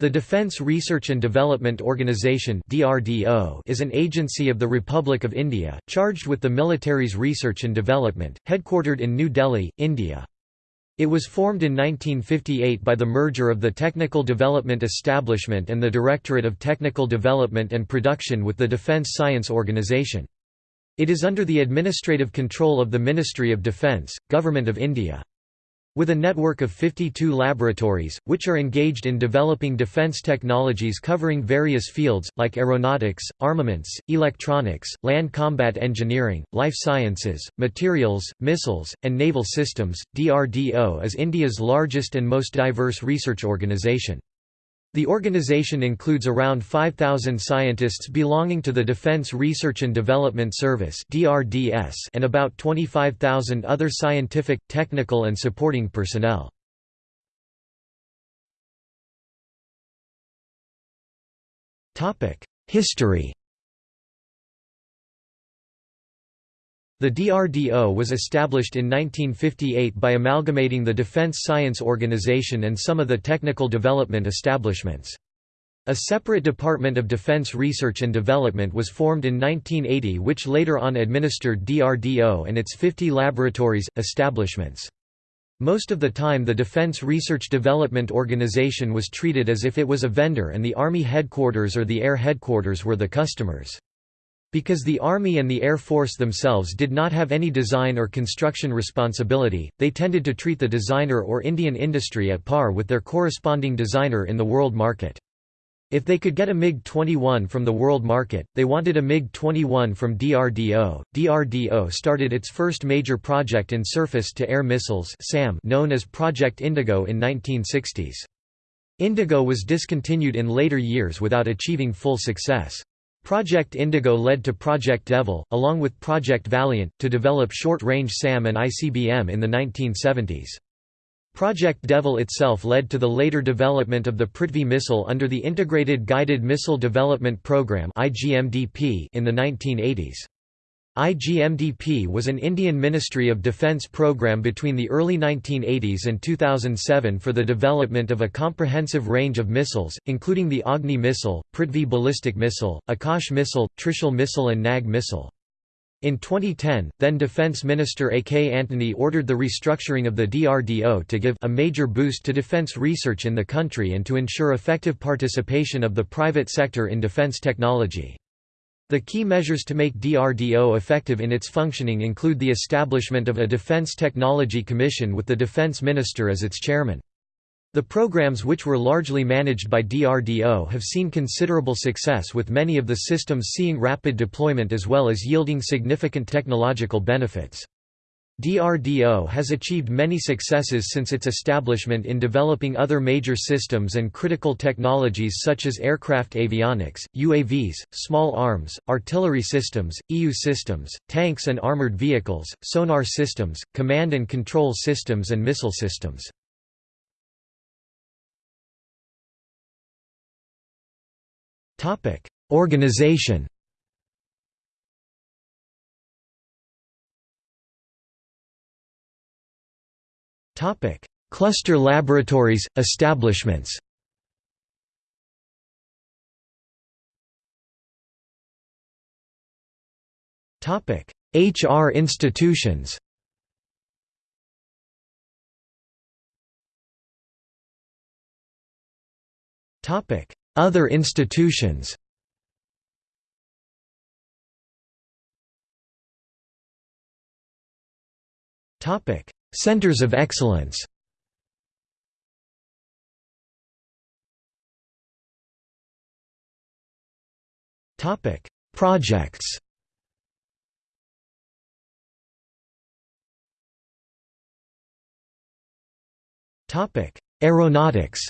The Defence Research and Development Organisation is an agency of the Republic of India, charged with the military's research and development, headquartered in New Delhi, India. It was formed in 1958 by the merger of the Technical Development Establishment and the Directorate of Technical Development and Production with the Defence Science Organisation. It is under the administrative control of the Ministry of Defence, Government of India. With a network of 52 laboratories, which are engaged in developing defense technologies covering various fields, like aeronautics, armaments, electronics, land combat engineering, life sciences, materials, missiles, and naval systems, DRDO is India's largest and most diverse research organisation. The organization includes around 5,000 scientists belonging to the Defense Research and Development Service and about 25,000 other scientific, technical and supporting personnel. History The DRDO was established in 1958 by amalgamating the Defense Science Organization and some of the technical development establishments. A separate Department of Defense Research and Development was formed in 1980 which later on administered DRDO and its 50 laboratories, establishments. Most of the time the Defense Research Development Organization was treated as if it was a vendor and the Army headquarters or the Air headquarters were the customers. Because the Army and the Air Force themselves did not have any design or construction responsibility, they tended to treat the designer or Indian industry at par with their corresponding designer in the world market. If they could get a MiG-21 from the world market, they wanted a MiG-21 from DRDO. DRDO started its first major project in surface-to-air missiles SAM known as Project Indigo in 1960s. Indigo was discontinued in later years without achieving full success. Project Indigo led to Project Devil, along with Project Valiant, to develop short-range SAM and ICBM in the 1970s. Project Devil itself led to the later development of the Prithvi missile under the Integrated Guided Missile Development Program in the 1980s. IGMDP was an Indian Ministry of Defence program between the early 1980s and 2007 for the development of a comprehensive range of missiles, including the Agni missile, Prithvi ballistic missile, Akash missile, Trishul missile and Nag missile. In 2010, then Defence Minister A. K. Antony ordered the restructuring of the DRDO to give a major boost to defence research in the country and to ensure effective participation of the private sector in defence technology. The key measures to make DRDO effective in its functioning include the establishment of a Defense Technology Commission with the Defense Minister as its chairman. The programs which were largely managed by DRDO have seen considerable success with many of the systems seeing rapid deployment as well as yielding significant technological benefits. DRDO has achieved many successes since its establishment in developing other major systems and critical technologies such as aircraft avionics, UAVs, small arms, artillery systems, EU systems, tanks and armored vehicles, sonar systems, command and control systems and missile systems. Organization Cluster laboratories, establishments. Topic: HR institutions. Topic: Other institutions. Topic: Centers of excellence Topic: Projects. Topic: Aeronautics.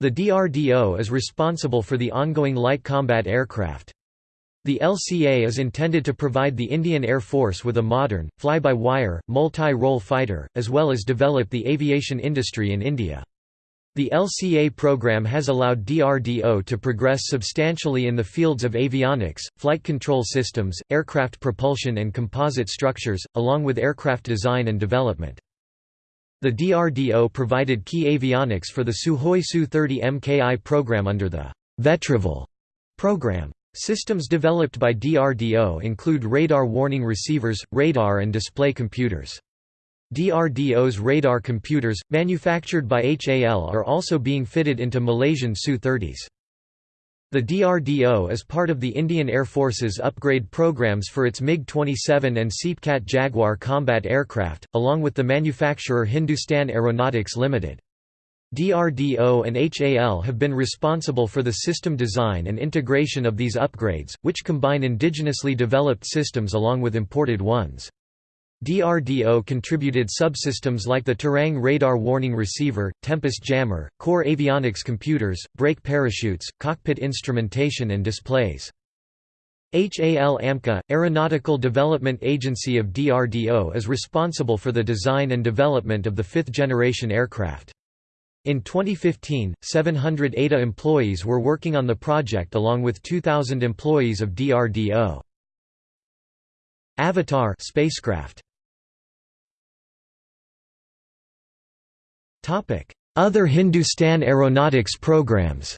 The DRDO is responsible for the ongoing light combat aircraft, the LCA is intended to provide the Indian Air Force with a modern, fly-by-wire, multi-role fighter, as well as develop the aviation industry in India. The LCA program has allowed DRDO to progress substantially in the fields of avionics, flight control systems, aircraft propulsion and composite structures, along with aircraft design and development. The DRDO provided key avionics for the Sukhoi Su-30 MKI program under the Vetrivel program. Systems developed by DRDO include radar warning receivers, radar and display computers. DRDO's radar computers, manufactured by HAL are also being fitted into Malaysian Su-30s. The DRDO is part of the Indian Air Force's upgrade programs for its MiG-27 and SEPECAT Jaguar combat aircraft, along with the manufacturer Hindustan Aeronautics Limited. DRDO and HAL have been responsible for the system design and integration of these upgrades, which combine indigenously developed systems along with imported ones. DRDO contributed subsystems like the Tarang Radar Warning Receiver, Tempest Jammer, core avionics computers, brake parachutes, cockpit instrumentation and displays. HAL AMCA, Aeronautical Development Agency of DRDO is responsible for the design and development of the fifth-generation aircraft. In 2015, 700 ADA employees were working on the project along with 2,000 employees of DRDO. Avatar spacecraft Other Hindustan aeronautics programs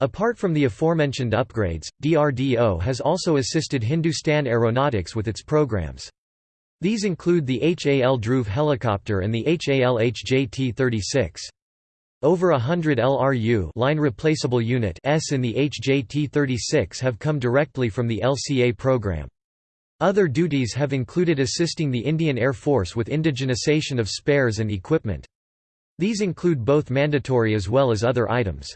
Apart from the aforementioned upgrades, DRDO has also assisted Hindustan Aeronautics with its programs. These include the HAL Dhruv helicopter and the HAL HJT-36. Over a hundred LRU line replaceable unit S in the HJT-36 have come directly from the LCA program. Other duties have included assisting the Indian Air Force with indigenization of spares and equipment. These include both mandatory as well as other items.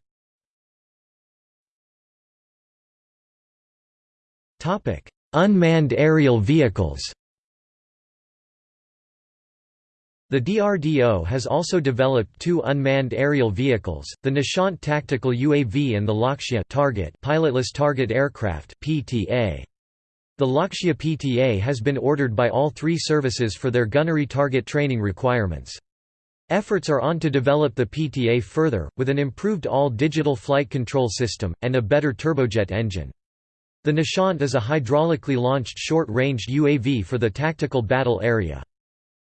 Unmanned aerial vehicles The DRDO has also developed two unmanned aerial vehicles, the Nishant Tactical UAV and the Lakshya target pilotless target aircraft PTA. The Lakshya PTA has been ordered by all three services for their gunnery target training requirements. Efforts are on to develop the PTA further, with an improved all-digital flight control system, and a better turbojet engine. The Nishant is a hydraulically launched short-range UAV for the tactical battle area.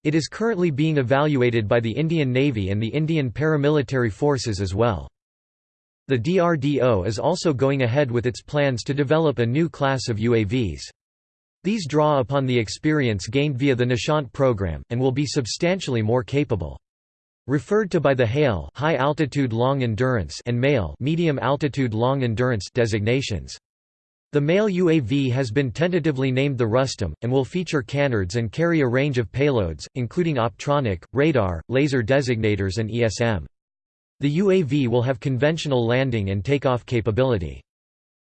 It is currently being evaluated by the Indian Navy and the Indian paramilitary forces as well. The DRDO is also going ahead with its plans to develop a new class of UAVs. These draw upon the experience gained via the Nishant program, and will be substantially more capable. Referred to by the HALE high altitude long endurance and MALE medium altitude long endurance designations. The MALE UAV has been tentatively named the Rustom, and will feature canards and carry a range of payloads, including optronic, radar, laser designators and ESM. The UAV will have conventional landing and takeoff capability.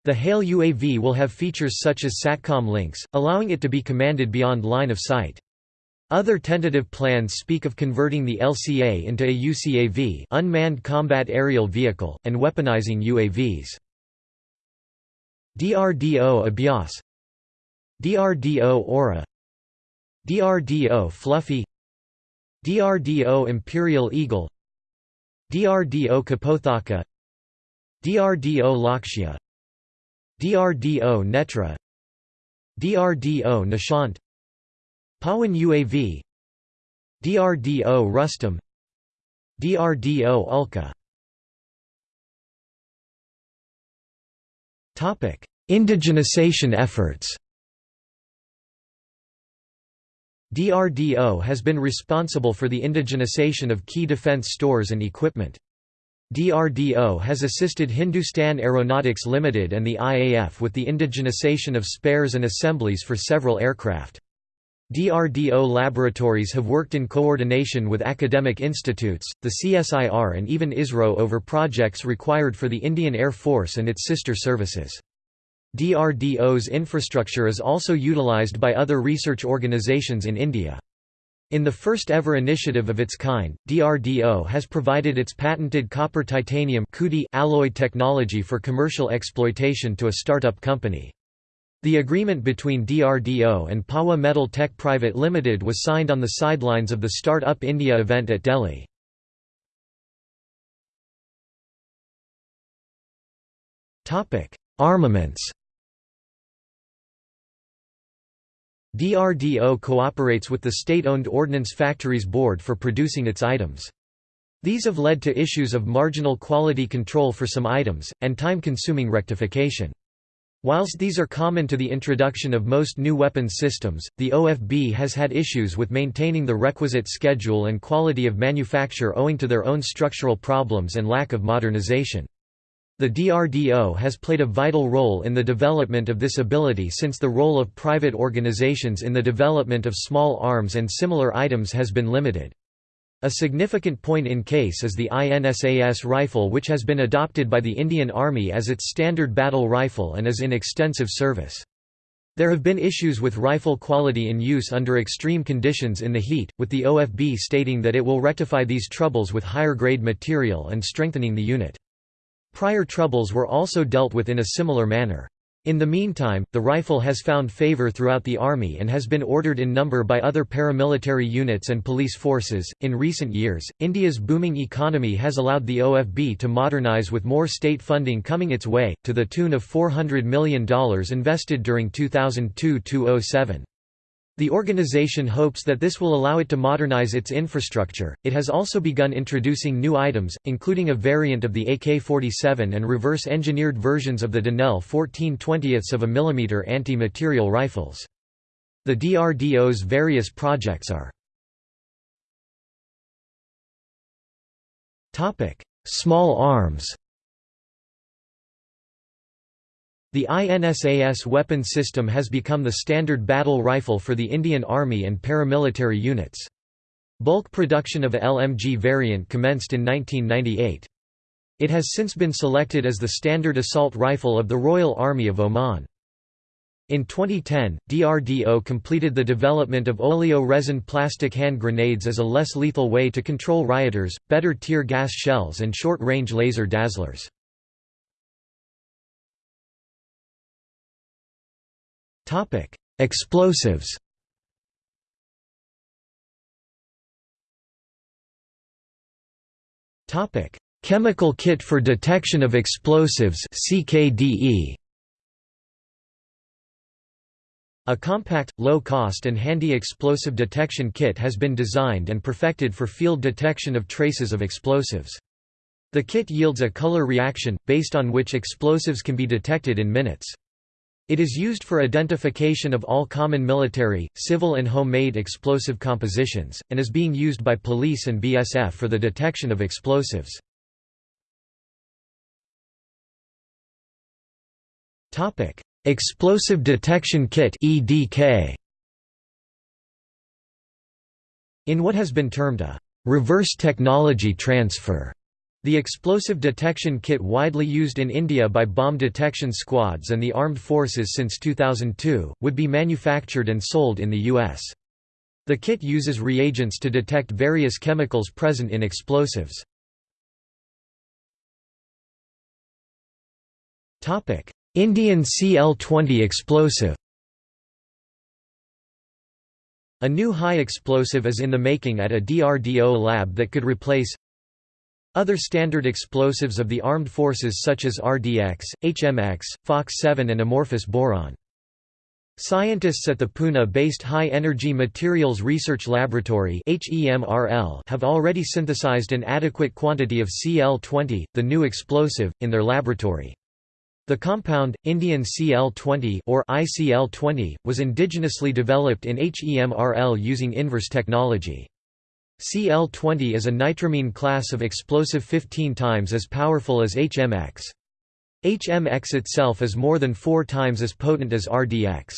The HALE UAV will have features such as SATCOM links, allowing it to be commanded beyond line of sight. Other tentative plans speak of converting the LCA into a UCAV unmanned combat aerial vehicle, and weaponizing UAVs. DRDO Abhyas DRDO Aura DRDO Fluffy DRDO Imperial Eagle DRDO Kapothaka DRDO Lakshya DRDO Netra DRDO Nishant Pawan UAV DRDO Rustom DRDO Ulka Indigenization efforts DRDO has been responsible for the indigenization of key defense stores and equipment. DRDO has assisted Hindustan Aeronautics Limited and the IAF with the indigenization of spares and assemblies for several aircraft. DRDO laboratories have worked in coordination with academic institutes, the CSIR and even ISRO over projects required for the Indian Air Force and its sister services. DRDO's infrastructure is also utilized by other research organizations in India. In the first ever initiative of its kind, DRDO has provided its patented copper titanium alloy technology for commercial exploitation to a startup company. The agreement between DRDO and Pawa Metal Tech Private Limited was signed on the sidelines of the Start Up India event at Delhi. Armaments DRDO cooperates with the state-owned Ordnance Factories Board for producing its items. These have led to issues of marginal quality control for some items, and time-consuming rectification. Whilst these are common to the introduction of most new weapons systems, the OFB has had issues with maintaining the requisite schedule and quality of manufacture owing to their own structural problems and lack of modernization. The DRDO has played a vital role in the development of this ability since the role of private organizations in the development of small arms and similar items has been limited. A significant point in case is the INSAS rifle which has been adopted by the Indian Army as its standard battle rifle and is in extensive service. There have been issues with rifle quality in use under extreme conditions in the heat, with the OFB stating that it will rectify these troubles with higher grade material and strengthening the unit. Prior troubles were also dealt with in a similar manner. In the meantime, the rifle has found favor throughout the Army and has been ordered in number by other paramilitary units and police forces. In recent years, India's booming economy has allowed the OFB to modernize with more state funding coming its way, to the tune of $400 million invested during 2002 07. The organization hopes that this will allow it to modernize its infrastructure. It has also begun introducing new items, including a variant of the AK-47 and reverse-engineered versions of the Denel 14 20 of a millimeter anti-material rifles. The DRDO's various projects are Small arms. The INSAS weapon system has become the standard battle rifle for the Indian Army and paramilitary units. Bulk production of a LMG variant commenced in 1998. It has since been selected as the standard assault rifle of the Royal Army of Oman. In 2010, DRDO completed the development of oleo-resin plastic hand grenades as a less lethal way to control rioters, better tear gas shells and short-range laser dazzlers. Topic: Explosives. Topic: Chemical Kit for Detection of Explosives (CKDE). A compact, low-cost and handy explosive detection kit has been designed and perfected for field detection of traces of explosives. The kit yields a color reaction, based on which explosives can be detected in minutes. It is used for identification of all common military, civil and homemade explosive compositions, and is being used by police and BSF for the detection of explosives. Explosive Detection Kit EDK. In what has been termed a reverse technology transfer the explosive detection kit widely used in India by bomb detection squads and the armed forces since 2002, would be manufactured and sold in the U.S. The kit uses reagents to detect various chemicals present in explosives. Indian CL-20 explosive A new high explosive is in the making at a DRDO lab that could replace other standard explosives of the armed forces such as RDX, HMX, FOX-7 and amorphous boron. Scientists at the Pune-based High Energy Materials Research Laboratory have already synthesized an adequate quantity of Cl-20, the new explosive, in their laboratory. The compound, Indian Cl-20 or ICL-20, was indigenously developed in HEMRL using inverse technology. Cl-20 is a nitramine class of explosive 15 times as powerful as HMX. HMX itself is more than four times as potent as RDX.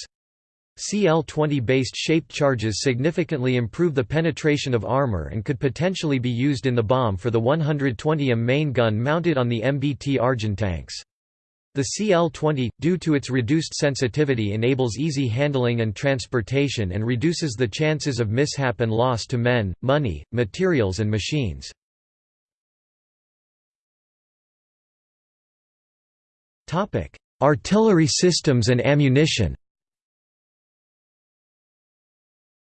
Cl-20-based shaped charges significantly improve the penetration of armor and could potentially be used in the bomb for the 120M main gun mounted on the MBT Arjun tanks. The CL-20, due to its reduced sensitivity enables easy handling and transportation and reduces the chances of mishap and loss to men, money, materials and machines. Artillery systems and ammunition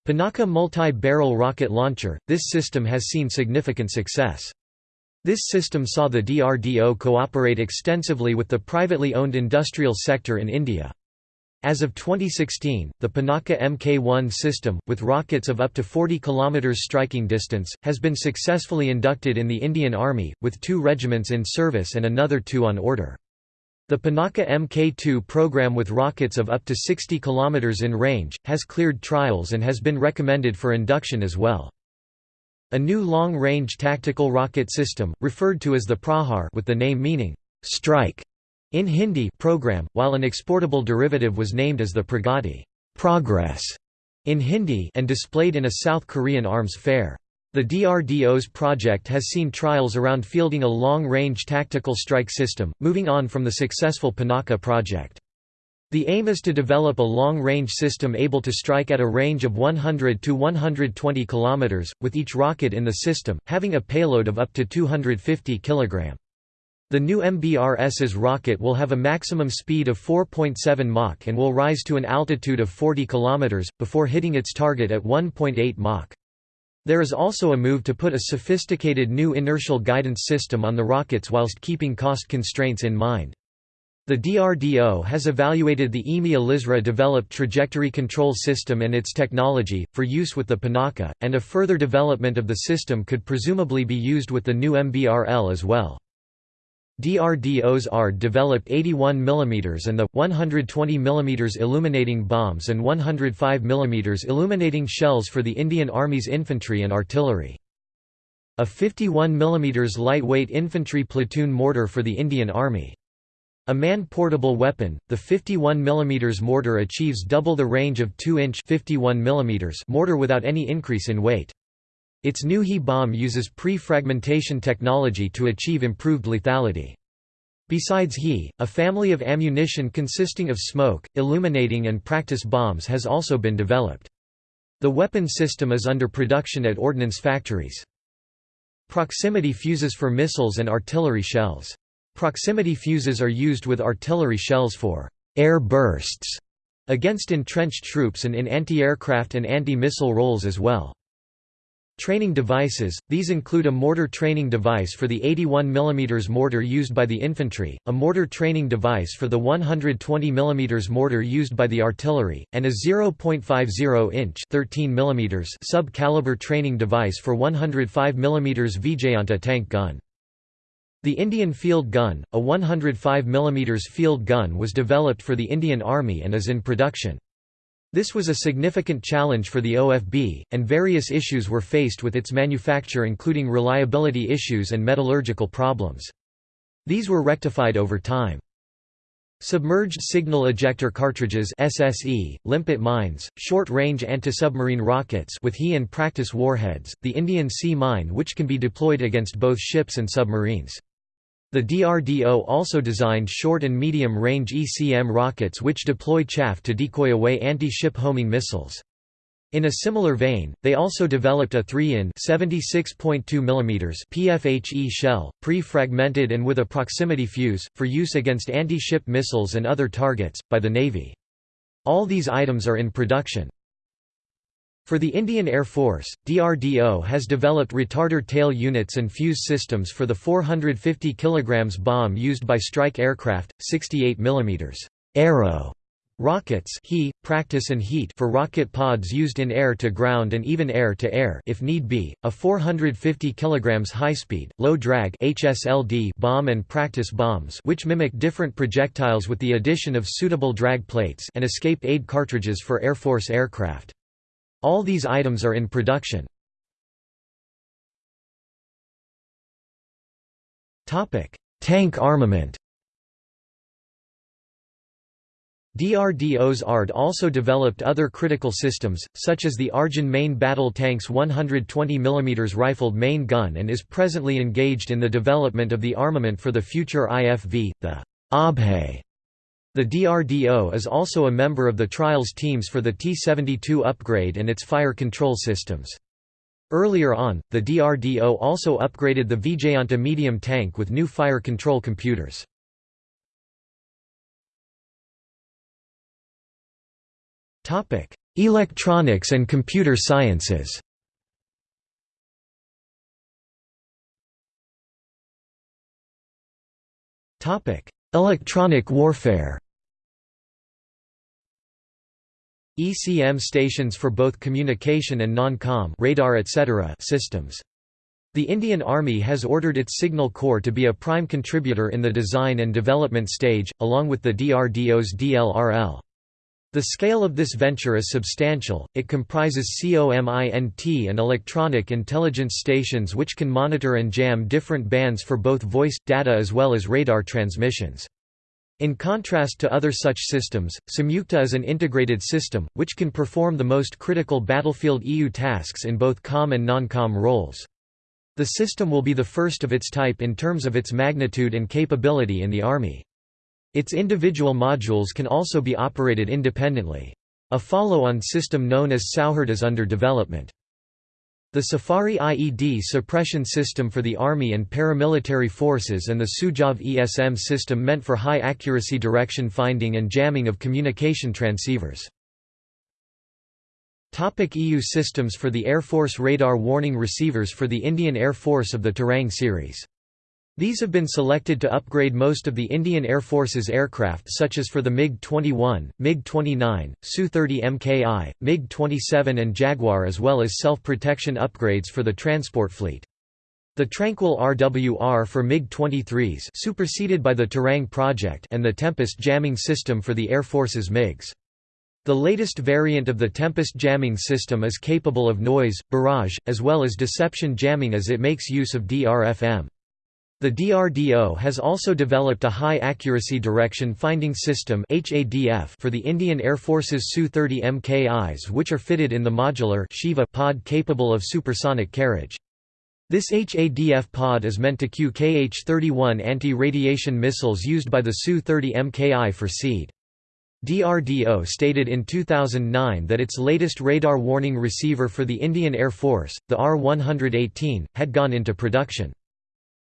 Pinaka multi-barrel rocket launcher, this system has seen significant success. This system saw the DRDO cooperate extensively with the privately owned industrial sector in India. As of 2016, the Pinaka Mk1 system, with rockets of up to 40 km striking distance, has been successfully inducted in the Indian Army, with two regiments in service and another two on order. The Pinaka Mk2 program with rockets of up to 60 km in range, has cleared trials and has been recommended for induction as well. A new long-range tactical rocket system, referred to as the Prahar with the name meaning, strike, in Hindi program, while an exportable derivative was named as the Pragati progress in Hindi and displayed in a South Korean arms fair. The DRDO's project has seen trials around fielding a long-range tactical strike system, moving on from the successful Pinaka project. The aim is to develop a long-range system able to strike at a range of 100 to 120 km, with each rocket in the system, having a payload of up to 250 kg. The new MBRS's rocket will have a maximum speed of 4.7 Mach and will rise to an altitude of 40 km, before hitting its target at 1.8 Mach. There is also a move to put a sophisticated new inertial guidance system on the rockets whilst keeping cost constraints in mind. The DRDO has evaluated the EMEA LISRA developed trajectory control system and its technology, for use with the Pinaka, and a further development of the system could presumably be used with the new MBRL as well. DRDO's ARD developed 81 mm and the 120 mm illuminating bombs and 105 mm illuminating shells for the Indian Army's infantry and artillery. A 51 mm lightweight infantry platoon mortar for the Indian Army. A man-portable weapon, the 51 mm mortar achieves double the range of 2-inch mortar without any increase in weight. Its new He bomb uses pre-fragmentation technology to achieve improved lethality. Besides He, a family of ammunition consisting of smoke, illuminating and practice bombs has also been developed. The weapon system is under production at ordnance factories. Proximity fuses for missiles and artillery shells. Proximity fuses are used with artillery shells for air bursts against entrenched troops and in anti-aircraft and anti-missile roles as well. Training devices – These include a mortar training device for the 81 mm mortar used by the infantry, a mortar training device for the 120 mm mortar used by the artillery, and a 0.50-inch sub-caliber training device for 105 mm Vijayanta tank gun. The Indian Field Gun, a 105 mm field gun was developed for the Indian Army and is in production. This was a significant challenge for the OFB, and various issues were faced with its manufacture including reliability issues and metallurgical problems. These were rectified over time. Submerged Signal Ejector Cartridges SSE, limpet mines, short-range anti-submarine rockets with He and practice warheads, the Indian Sea Mine which can be deployed against both ships and submarines. The DRDO also designed short and medium-range ECM rockets which deploy chaff to decoy away anti-ship homing missiles. In a similar vein, they also developed a 3-in PFHE shell, pre-fragmented and with a proximity fuse, for use against anti-ship missiles and other targets, by the Navy. All these items are in production. For the Indian Air Force, DRDO has developed retarder tail units and fuse systems for the 450 kg bomb used by strike aircraft, 68 mm Arrow rockets he, practice and heat for rocket pods used in air-to-ground and even air-to-air if need be, a 450 kg high-speed, low-drag bomb and practice bombs which mimic different projectiles with the addition of suitable drag plates and escape aid cartridges for Air Force aircraft. All these items are in production. Tank armament. DRDO's ARD also developed other critical systems, such as the Arjun main battle tank's 120 mm rifled main gun and is presently engaged in the development of the armament for the future IFV, the Abhay the DRDO is also a member of the trials teams for the T-72 upgrade and its fire control systems. Earlier on, the DRDO also upgraded the Vijayanta medium tank with new fire control computers. Electronics and computer sciences Electronic warfare ECM stations for both communication and non-com radar etc. systems. The Indian Army has ordered its Signal Corps to be a prime contributor in the design and development stage, along with the DRDO's DLRL. The scale of this venture is substantial, it comprises COMINT and electronic intelligence stations which can monitor and jam different bands for both voice, data as well as radar transmissions. In contrast to other such systems, Samyukta is an integrated system, which can perform the most critical battlefield EU tasks in both COM and non-COM roles. The system will be the first of its type in terms of its magnitude and capability in the Army. Its individual modules can also be operated independently. A follow-on system known as Sauherd is under development. The Safari IED suppression system for the Army and paramilitary forces and the Sujav ESM system meant for high-accuracy direction finding and jamming of communication transceivers. EU systems for the Air Force radar warning receivers for the Indian Air Force of the Tarang series. These have been selected to upgrade most of the Indian Air Force's aircraft such as for the MiG-21, MiG-29, Su-30 Mki, MiG-27 and Jaguar as well as self-protection upgrades for the transport fleet. The Tranquil RWR for MiG-23s superseded by the Tarang project and the Tempest jamming system for the Air Force's MiGs. The latest variant of the Tempest jamming system is capable of noise, barrage, as well as deception jamming as it makes use of DRFM. The DRDO has also developed a high-accuracy direction finding system for the Indian Air Force's Su-30 MKIs which are fitted in the modular Shiva pod capable of supersonic carriage. This HADF pod is meant to cue Kh-31 anti-radiation missiles used by the Su-30 MKI for SEAD. DRDO stated in 2009 that its latest radar warning receiver for the Indian Air Force, the R-118, had gone into production.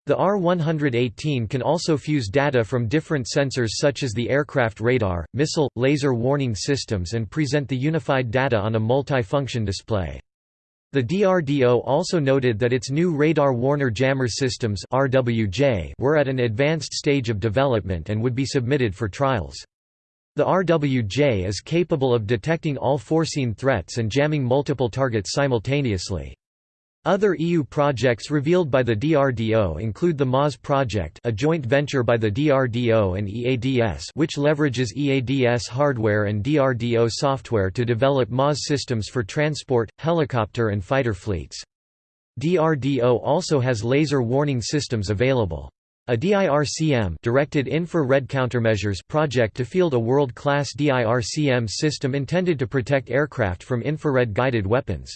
The R-118 can also fuse data from different sensors such as the aircraft radar, missile, laser warning systems and present the unified data on a multi-function display. The DRDO also noted that its new radar Warner Jammer systems were at an advanced stage of development and would be submitted for trials. The RWJ is capable of detecting all foreseen threats and jamming multiple targets simultaneously. Other EU projects revealed by the DRDO include the MAWS project a joint venture by the DRDO and EADS which leverages EADS hardware and DRDO software to develop MAWS systems for transport, helicopter and fighter fleets. DRDO also has laser warning systems available. A DIRCM directed infrared countermeasures project to field a world-class DIRCM system intended to protect aircraft from infrared-guided weapons.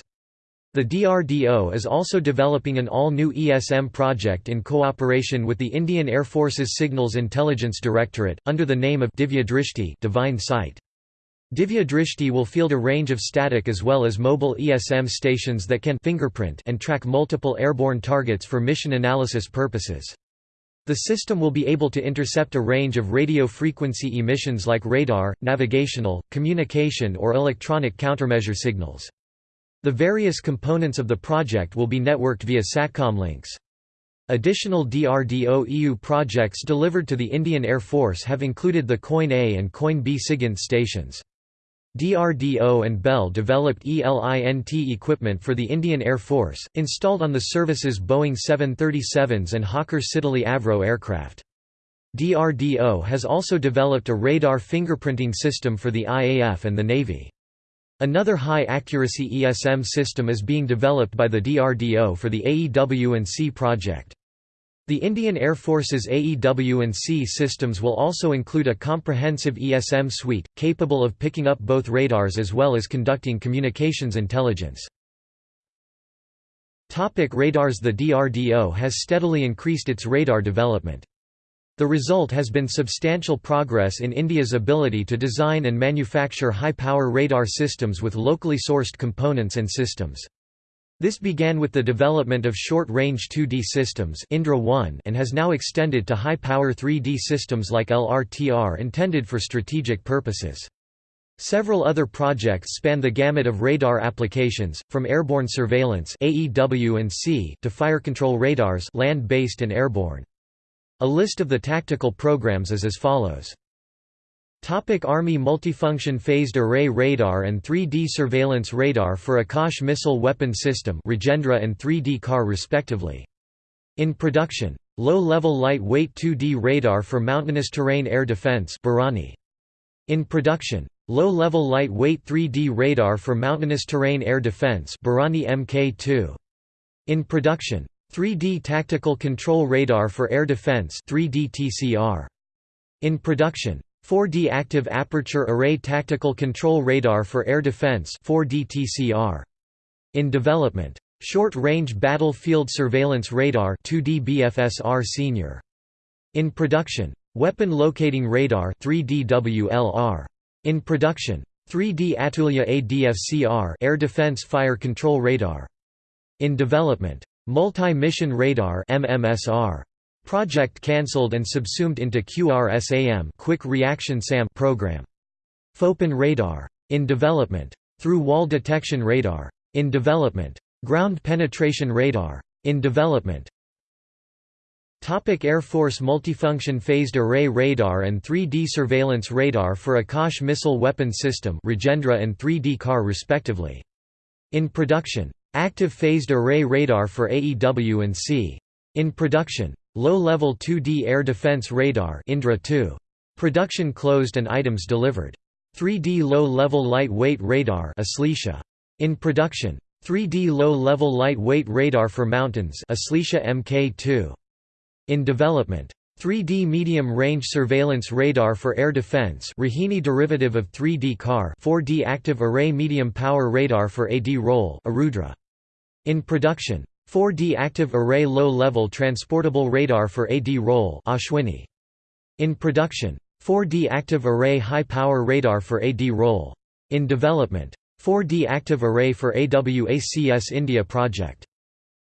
The DRDO is also developing an all-new ESM project in cooperation with the Indian Air Force's Signals Intelligence Directorate, under the name of Divya Drishti Divine Sight. Divya Drishti will field a range of static as well as mobile ESM stations that can fingerprint and track multiple airborne targets for mission analysis purposes. The system will be able to intercept a range of radio frequency emissions like radar, navigational, communication or electronic countermeasure signals. The various components of the project will be networked via SATCOM links. Additional DRDO EU projects delivered to the Indian Air Force have included the Coin A and Coin B SIGINT stations. DRDO and Bell developed ELINT equipment for the Indian Air Force, installed on the service's Boeing 737s and Hawker Siddeley Avro aircraft. DRDO has also developed a radar fingerprinting system for the IAF and the Navy. Another high-accuracy ESM system is being developed by the DRDO for the AEW&C project. The Indian Air Force's AEW&C systems will also include a comprehensive ESM suite, capable of picking up both radars as well as conducting communications intelligence. Topic radars The DRDO has steadily increased its radar development. The result has been substantial progress in India's ability to design and manufacture high-power radar systems with locally sourced components and systems. This began with the development of short-range 2D systems Indra 1 and has now extended to high-power 3D systems like LRTR intended for strategic purposes. Several other projects span the gamut of radar applications, from airborne surveillance AEW and C to fire control radars land-based and airborne. A list of the tactical programs is as follows. Topic Army Multifunction Phased Array Radar and 3D Surveillance Radar for Akash Missile Weapon System Rajendra and 3D CAR respectively. In production. Low-level light-weight 2D radar for mountainous terrain air defense Bharani. In production. Low-level light-weight 3D radar for mountainous terrain air defense Bharani Mk2. In production. 3D tactical control radar for air defense 3D TCR. In production. 4D Active Aperture Array Tactical Control Radar for Air Defense 4D TCR. In development. Short-Range Battlefield Surveillance Radar 2D BFSR Senior. In production. Weapon Locating Radar 3D WLR. In production. 3D Atulya ADFCR Air Defense Fire Control Radar. In development. Multi-Mission Radar MMSR. Project cancelled and subsumed into QRSAM Quick Reaction SAM program. FOPEN radar. In development. Through wall detection radar. In development. Ground penetration radar. In development. Topic Air Force Multifunction Phased Array Radar and 3D Surveillance Radar for Akash Missile Weapon System Rajendra and 3D CAR respectively. In production. Active Phased Array Radar for AEW and C. In production. Low-level 2D air defense radar Indra 2. Production closed and items delivered. 3D low-level lightweight radar. In production. 3D low-level lightweight radar for mountains Aslesha Mk2. In development. 3D medium-range surveillance radar for air defense Rohini derivative of 3D CAR 4D active array medium power radar for AD role Arudra. In production. 4D active array low-level transportable radar for AD Role Ashwini. In production. 4D active array high-power radar for AD Role. In development. 4D active array for AWACS India project.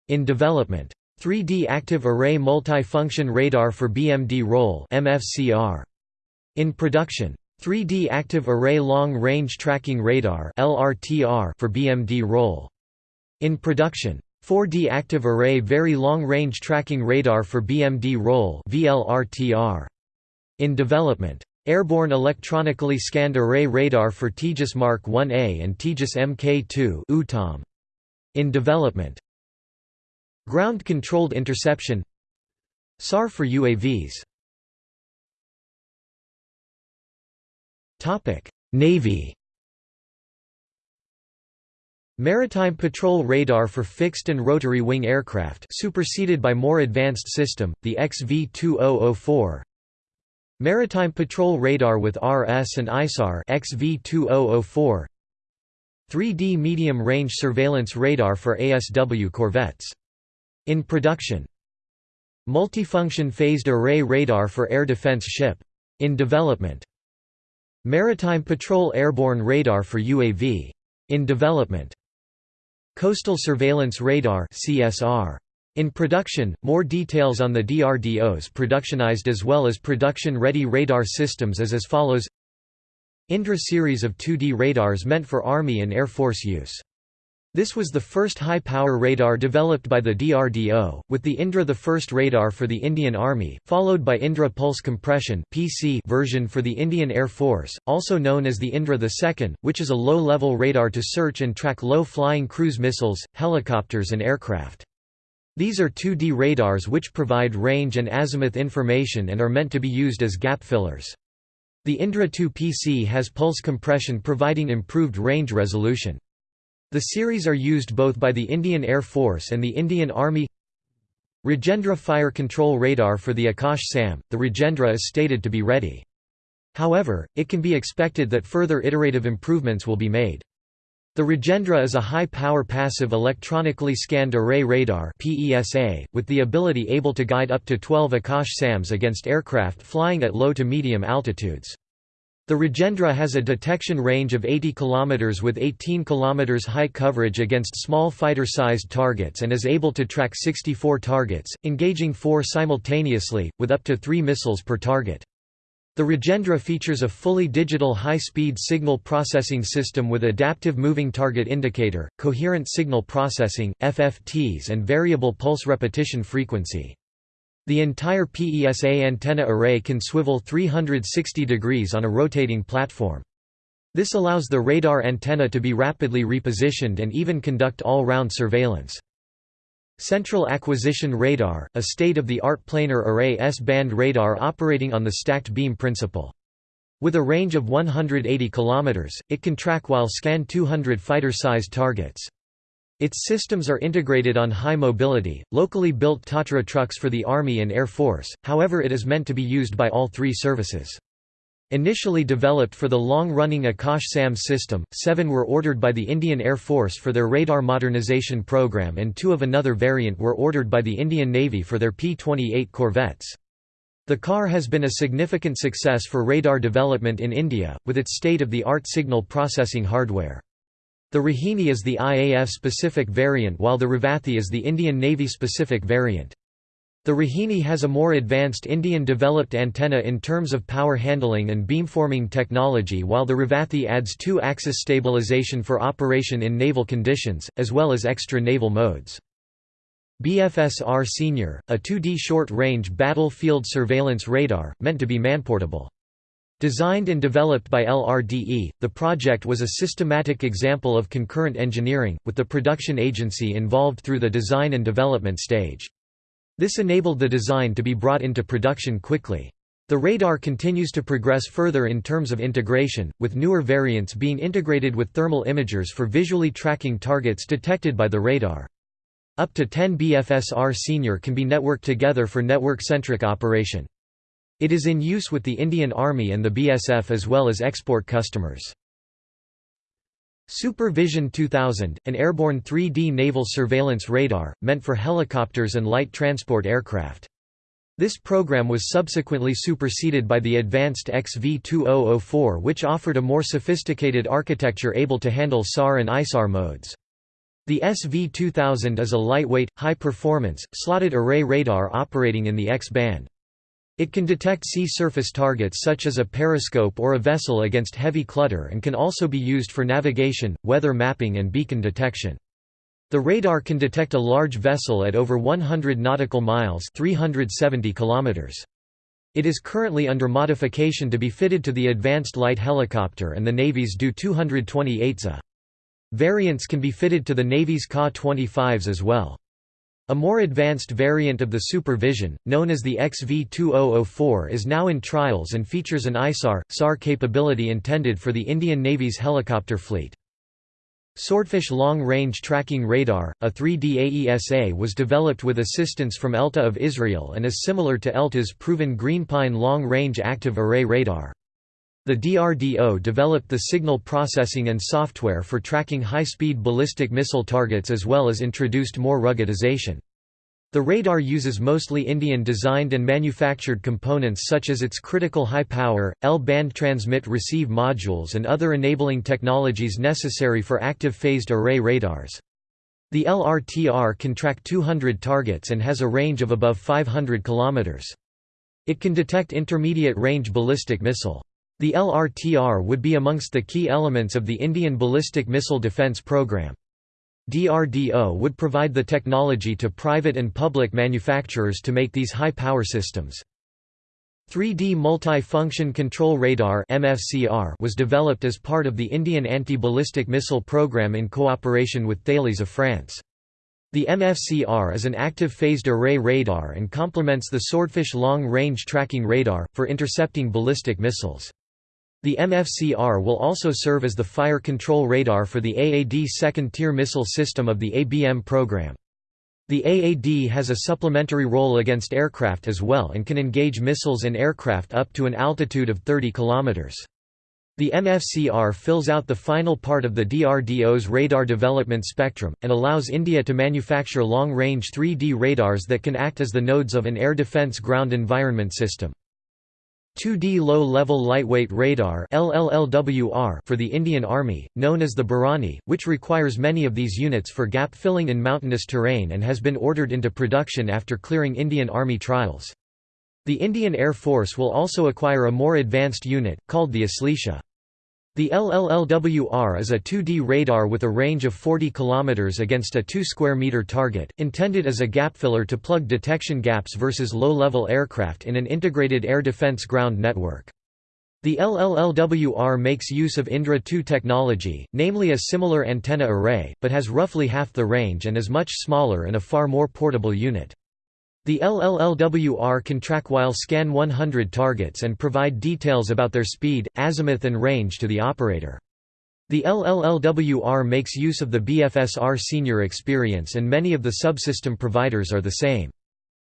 In development. 3D active array multi-function radar for BMD Role MFCR. In production. 3D active array long-range tracking radar LRTR for BMD role. In production. 4D Active Array Very Long Range Tracking Radar for BMD role. In development. Airborne Electronically Scanned Array Radar for Tejas Mark 1A and Tejas Mk2 Uttam. In development. Ground Controlled Interception SAR for UAVs Navy Maritime Patrol Radar for fixed and rotary wing aircraft superseded by more advanced system, the XV-2004 Maritime Patrol Radar with RS and ISAR XV-2004 3D Medium Range Surveillance Radar for ASW corvettes. In production Multifunction Phased Array Radar for Air Defense Ship. In development Maritime Patrol Airborne Radar for UAV. In development Coastal Surveillance Radar CSR. In production, more details on the DRDO's productionized as well as production-ready radar systems is as follows Indra series of 2D radars meant for Army and Air Force use. This was the first high-power radar developed by the DRDO, with the Indra the first radar for the Indian Army, followed by Indra Pulse Compression PC version for the Indian Air Force, also known as the Indra II, which is a low-level radar to search and track low-flying cruise missiles, helicopters and aircraft. These are 2D radars which provide range and azimuth information and are meant to be used as gap fillers. The Indra II PC has pulse compression providing improved range resolution. The series are used both by the Indian Air Force and the Indian Army Rajendra Fire Control Radar for the Akash SAM, the Rajendra is stated to be ready. However, it can be expected that further iterative improvements will be made. The Rajendra is a high-power passive electronically scanned array radar with the ability able to guide up to 12 Akash SAMs against aircraft flying at low to medium altitudes. The Rajendra has a detection range of 80 km with 18 km high coverage against small fighter-sized targets and is able to track 64 targets, engaging four simultaneously, with up to three missiles per target. The Rajendra features a fully digital high-speed signal processing system with adaptive moving target indicator, coherent signal processing, FFTs and variable pulse repetition frequency. The entire PESA antenna array can swivel 360 degrees on a rotating platform. This allows the radar antenna to be rapidly repositioned and even conduct all-round surveillance. Central Acquisition Radar, a state-of-the-art planar array S-band radar operating on the stacked beam principle. With a range of 180 km, it can track while scan 200 fighter-sized targets. Its systems are integrated on high mobility, locally built Tatra trucks for the Army and Air Force, however it is meant to be used by all three services. Initially developed for the long-running Akash SAM system, seven were ordered by the Indian Air Force for their radar modernization program and two of another variant were ordered by the Indian Navy for their P-28 corvettes. The car has been a significant success for radar development in India, with its state-of-the-art signal processing hardware. The Rohini is the IAF-specific variant while the Revathi is the Indian Navy-specific variant. The Rohini has a more advanced Indian-developed antenna in terms of power handling and beamforming technology while the Revathi adds two-axis stabilization for operation in naval conditions, as well as extra naval modes. BFSR Senior, a 2D short-range battlefield surveillance radar, meant to be manportable. Designed and developed by LRDE, the project was a systematic example of concurrent engineering, with the production agency involved through the design and development stage. This enabled the design to be brought into production quickly. The radar continues to progress further in terms of integration, with newer variants being integrated with thermal imagers for visually tracking targets detected by the radar. Up to 10 BFSR Senior can be networked together for network-centric operation. It is in use with the Indian Army and the BSF as well as export customers. Supervision 2000, an airborne 3D naval surveillance radar, meant for helicopters and light transport aircraft. This program was subsequently superseded by the advanced XV-2004 which offered a more sophisticated architecture able to handle SAR and ISAR modes. The SV-2000 is a lightweight, high-performance, slotted array radar operating in the X-band. It can detect sea surface targets such as a periscope or a vessel against heavy clutter and can also be used for navigation, weather mapping and beacon detection. The radar can detect a large vessel at over 100 nautical miles 370 kilometers. It is currently under modification to be fitted to the Advanced Light Helicopter and the Navy's Do-228A. Variants can be fitted to the Navy's Ka-25s as well. A more advanced variant of the Supervision, known as the XV-2004 is now in trials and features an ISAR, SAR capability intended for the Indian Navy's helicopter fleet. Swordfish Long Range Tracking Radar, a 3D AESA was developed with assistance from ELTA of Israel and is similar to ELTA's proven Greenpine Long Range Active Array Radar. The DRDO developed the signal processing and software for tracking high-speed ballistic missile targets as well as introduced more ruggedization. The radar uses mostly Indian-designed and manufactured components such as its critical high-power, L-band transmit-receive modules and other enabling technologies necessary for active phased array radars. The LRTR can track 200 targets and has a range of above 500 km. It can detect intermediate-range ballistic missile. The LRTR would be amongst the key elements of the Indian Ballistic Missile Defence Programme. DRDO would provide the technology to private and public manufacturers to make these high-power systems. 3D Multi-Function Control Radar was developed as part of the Indian Anti-Ballistic Missile Programme in cooperation with Thales of France. The MFCR is an active phased array radar and complements the Swordfish Long Range Tracking Radar, for intercepting ballistic missiles. The MFCR will also serve as the fire control radar for the AAD second-tier missile system of the ABM program. The AAD has a supplementary role against aircraft as well and can engage missiles and aircraft up to an altitude of 30 km. The MFCR fills out the final part of the DRDO's radar development spectrum, and allows India to manufacture long-range 3D radars that can act as the nodes of an air defence ground environment system. 2D Low-Level Lightweight Radar for the Indian Army, known as the Bharani, which requires many of these units for gap filling in mountainous terrain and has been ordered into production after clearing Indian Army trials. The Indian Air Force will also acquire a more advanced unit, called the Aslesha. The LLLWR is a 2D radar with a range of 40 km against a 2 square meter target, intended as a gap filler to plug detection gaps versus low-level aircraft in an integrated air defense ground network. The LLLWR makes use of Indra 2 technology, namely a similar antenna array, but has roughly half the range and is much smaller and a far more portable unit. The LLLWR can track while scan 100 targets and provide details about their speed, azimuth and range to the operator. The LLLWR makes use of the BFSR senior experience and many of the subsystem providers are the same.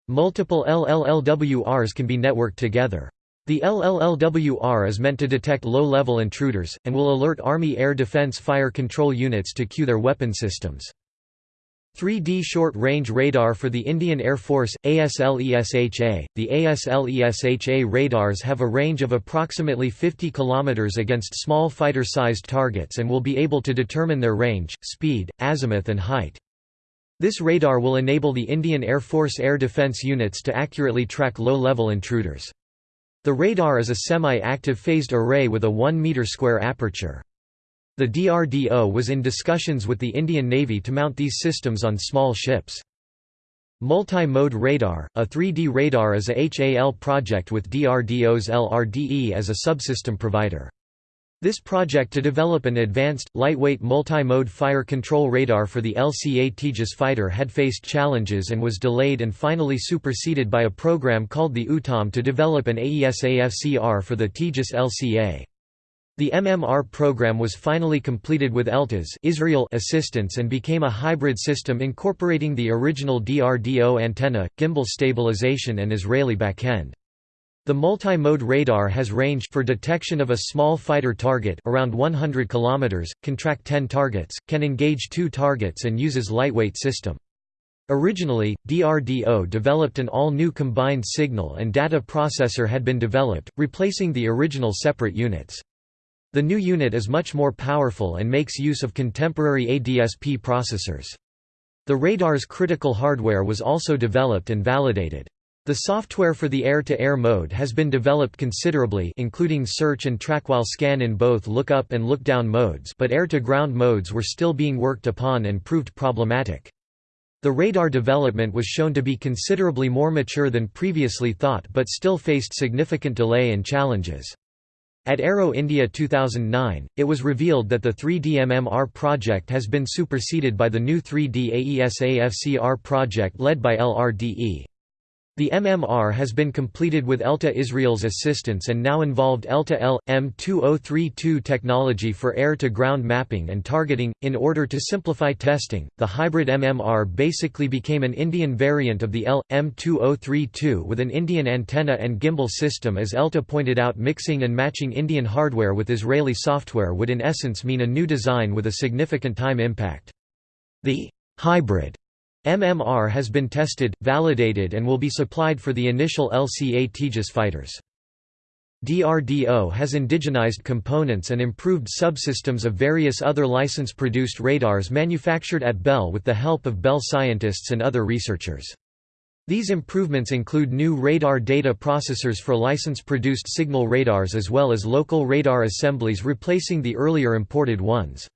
Multiple LLLWRs can be networked together. The LLLWR is meant to detect low-level intruders, and will alert Army Air Defense Fire Control Units to cue their weapon systems. 3D short-range radar for the Indian Air Force, ASLESHA. The ASLESHA radars have a range of approximately 50 km against small fighter-sized targets and will be able to determine their range, speed, azimuth and height. This radar will enable the Indian Air Force air defense units to accurately track low-level intruders. The radar is a semi-active phased array with a 1 meter square aperture. The DRDO was in discussions with the Indian Navy to mount these systems on small ships. Multi-mode radar, a 3D radar is a HAL project with DRDO's LRDE as a subsystem provider. This project to develop an advanced, lightweight multi-mode fire control radar for the LCA Tejas fighter had faced challenges and was delayed and finally superseded by a program called the Uttam to develop an AESAFCR for the Tejas LCA. The MMR program was finally completed with ELTA's Israel assistance and became a hybrid system incorporating the original DRDO antenna, gimbal stabilization and Israeli backend. The multi-mode radar has range for detection of a small fighter target around 100 km, can track 10 targets, can engage two targets and uses lightweight system. Originally, DRDO developed an all-new combined signal and data processor had been developed, replacing the original separate units. The new unit is much more powerful and makes use of contemporary ADSP processors. The radar's critical hardware was also developed and validated. The software for the air-to-air -air mode has been developed considerably including search and track while scan in both look-up and look-down modes but air-to-ground modes were still being worked upon and proved problematic. The radar development was shown to be considerably more mature than previously thought but still faced significant delay and challenges. At Aero India 2009, it was revealed that the 3D-MMR project has been superseded by the new 3D AESAFCR project led by LRDE. The MMR has been completed with ELTA Israel's assistance and now involved ELTA L M2032 technology for air-to-ground mapping and targeting. In order to simplify testing, the hybrid MMR basically became an Indian variant of the L M2032 with an Indian antenna and gimbal system. As ELTA pointed out, mixing and matching Indian hardware with Israeli software would in essence mean a new design with a significant time impact. The hybrid MMR has been tested, validated and will be supplied for the initial LCA Tejas fighters. DRDO has indigenized components and improved subsystems of various other license-produced radars manufactured at BEL with the help of BEL scientists and other researchers. These improvements include new radar data processors for license-produced Signaal radars as well as local radar assemblies replacing the earlier imported ones.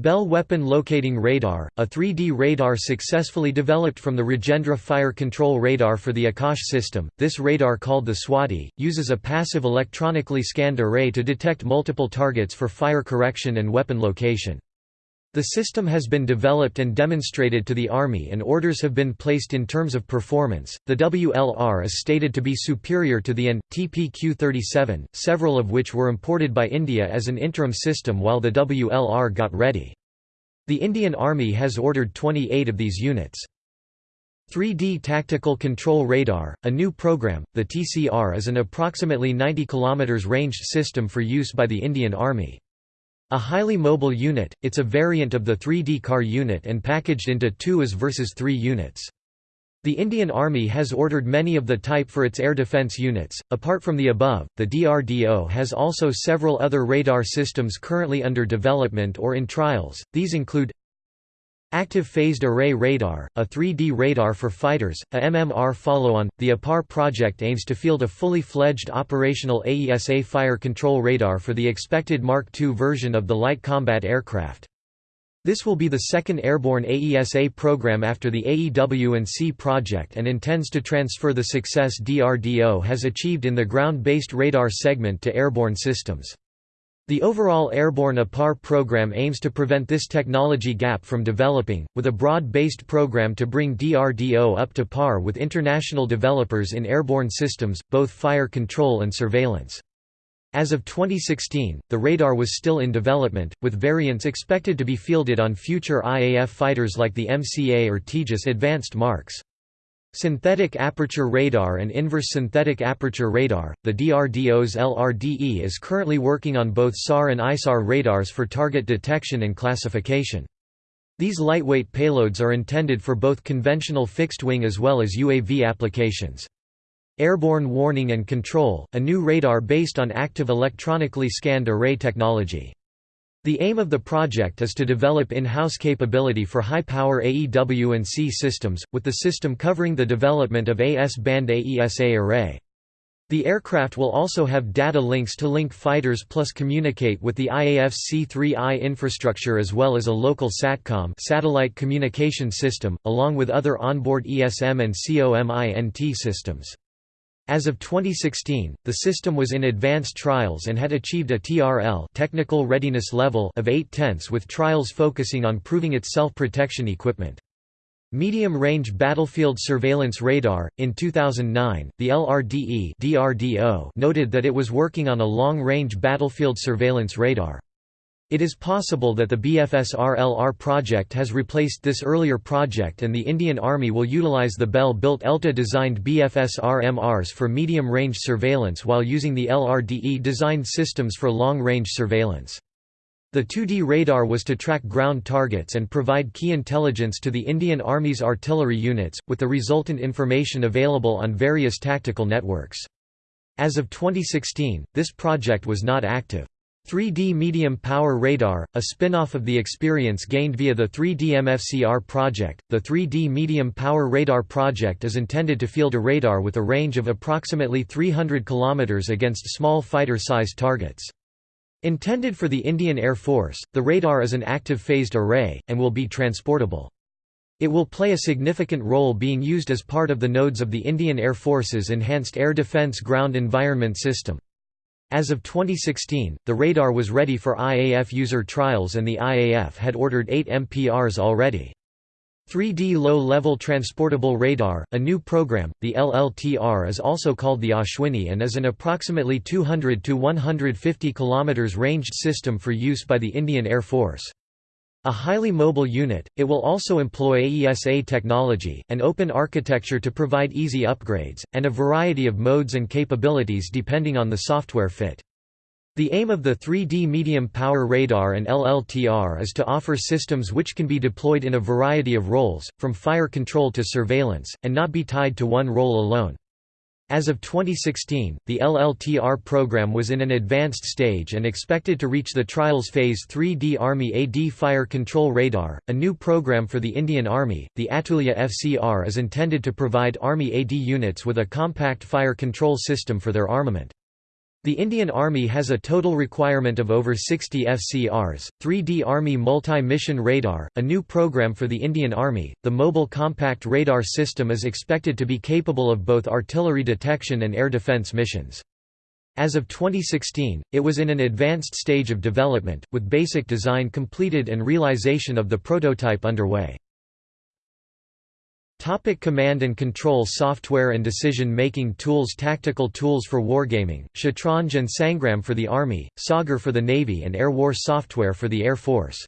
BEL Weapon Locating Radar, a 3D radar successfully developed from the Rajendra Fire Control Radar for the Akash system. This radar called the Swati, uses a passive electronically scanned array to detect multiple targets for fire correction and weapon location. The system has been developed and demonstrated to the Army and orders have been placed in terms of performance. The WLR is stated to be superior to the AN TPQ-37, several of which were imported by India as an interim system while the WLR got ready. The Indian Army has ordered 28 of these units. 3D Tactical Control Radar, a new program, the TCR is an approximately 90 km ranged system for use by the Indian Army. A highly mobile unit, it's a variant of the 3D car unit and packaged into two as versus three units. The Indian Army has ordered many of the type for its air defense units. Apart from the above, the DRDO has also several other radar systems currently under development or in trials. These include Active Phased Array Radar, a 3D radar for fighters, a MMR follow-on, the APAR project aims to field a fully fledged operational AESA fire control radar for the expected Mark II version of the light combat aircraft. This will be the second airborne AESA program after the AEW&C project and intends to transfer the success DRDO has achieved in the ground-based radar segment to airborne systems. The overall airborne APAR program aims to prevent this technology gap from developing, with a broad-based program to bring DRDO up to par with international developers in airborne systems, both fire control and surveillance. As of 2016, the radar was still in development, with variants expected to be fielded on future IAF fighters like the MCA or Tejas Advanced Marks. Synthetic aperture radar and inverse synthetic aperture radar, the DRDO's LRDE is currently working on both SAR and ISAR radars for target detection and classification. These lightweight payloads are intended for both conventional fixed-wing as well as UAV applications. Airborne Warning and Control, a new radar based on active electronically scanned array technology. The aim of the project is to develop in-house capability for high-power AEW&C systems, with the system covering the development of AS-band AESA array. The aircraft will also have data links to link fighters plus communicate with the IAF C3I infrastructure as well as a local SATCOM satellite communication system, along with other onboard ESM and COMINT systems. As of 2016, the system was in advanced trials and had achieved a TRL technical readiness level of 8 tenths with trials focusing on proving its self-protection equipment. Medium-range battlefield surveillance radar. In 2009, the LRDE (DRDO) noted that it was working on a long-range battlefield surveillance radar. It is possible that the BFSR-LR project has replaced this earlier project and the Indian Army will utilize the BEL-built ELTA-designed BFSR-MRs for medium-range surveillance while using the LRDE-designed systems for long-range surveillance. The 2D radar was to track ground targets and provide key intelligence to the Indian Army's artillery units, with the resultant information available on various tactical networks. As of 2016, this project was not active. 3D Medium Power Radar, a spin-off of the experience gained via the 3D MFCR project, the 3D Medium Power Radar project is intended to field a radar with a range of approximately 300 km against small fighter-sized targets. Intended for the Indian Air Force, the radar is an active phased array, and will be transportable. It will play a significant role being used as part of the nodes of the Indian Air Force's Enhanced Air Defence Ground Environment System. As of 2016, the radar was ready for IAF user trials and the IAF had ordered 8 MPRs already. 3D Low-Level Transportable Radar, a new program, the LLTR is also called the Ashwini and is an approximately 200 to 150 km ranged system for use by the Indian Air Force. A highly mobile unit, it will also employ AESA technology, an open architecture to provide easy upgrades, and a variety of modes and capabilities depending on the software fit. The aim of the 3D medium power radar and LLTR is to offer systems which can be deployed in a variety of roles, from fire control to surveillance, and not be tied to one role alone. As of 2016, the LLTR program was in an advanced stage and expected to reach the trials phase 3D Army AD Fire Control Radar, a new program for the Indian Army. The Atulya FCR is intended to provide Army AD units with a compact fire control system for their armament. The Indian Army has a total requirement of over 60 FCRs. 3D Army Multi Mission Radar, a new program for the Indian Army, the mobile compact radar system is expected to be capable of both artillery detection and air defense missions. As of 2016, it was in an advanced stage of development, with basic design completed and realization of the prototype underway. Topic command and control software and decision-making tools Tactical tools for wargaming, Shatranj and Sangram for the Army, Sagar for the Navy and Air War software for the Air Force.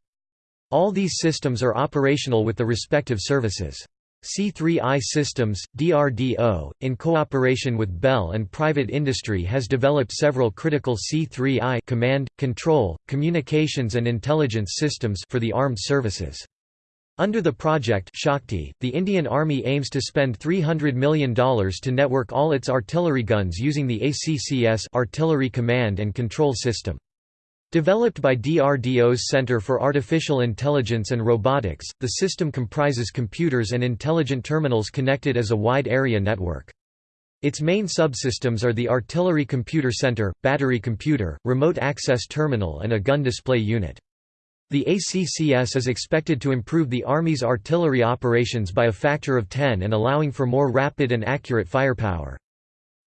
All these systems are operational with the respective services. C3I Systems, DRDO, in cooperation with BEL and private industry has developed several critical C3I command, control, communications and intelligence systems for the armed services. Under the project Shakti, the Indian Army aims to spend $300 million to network all its artillery guns using the ACCS artillery command and control system. Developed by DRDO's Center for Artificial Intelligence and Robotics, the system comprises computers and intelligent terminals connected as a wide area network. Its main subsystems are the Artillery Computer Center, Battery Computer, Remote Access Terminal and a Gun Display Unit. The ACCS is expected to improve the Army's artillery operations by a factor of 10 and allowing for more rapid and accurate firepower.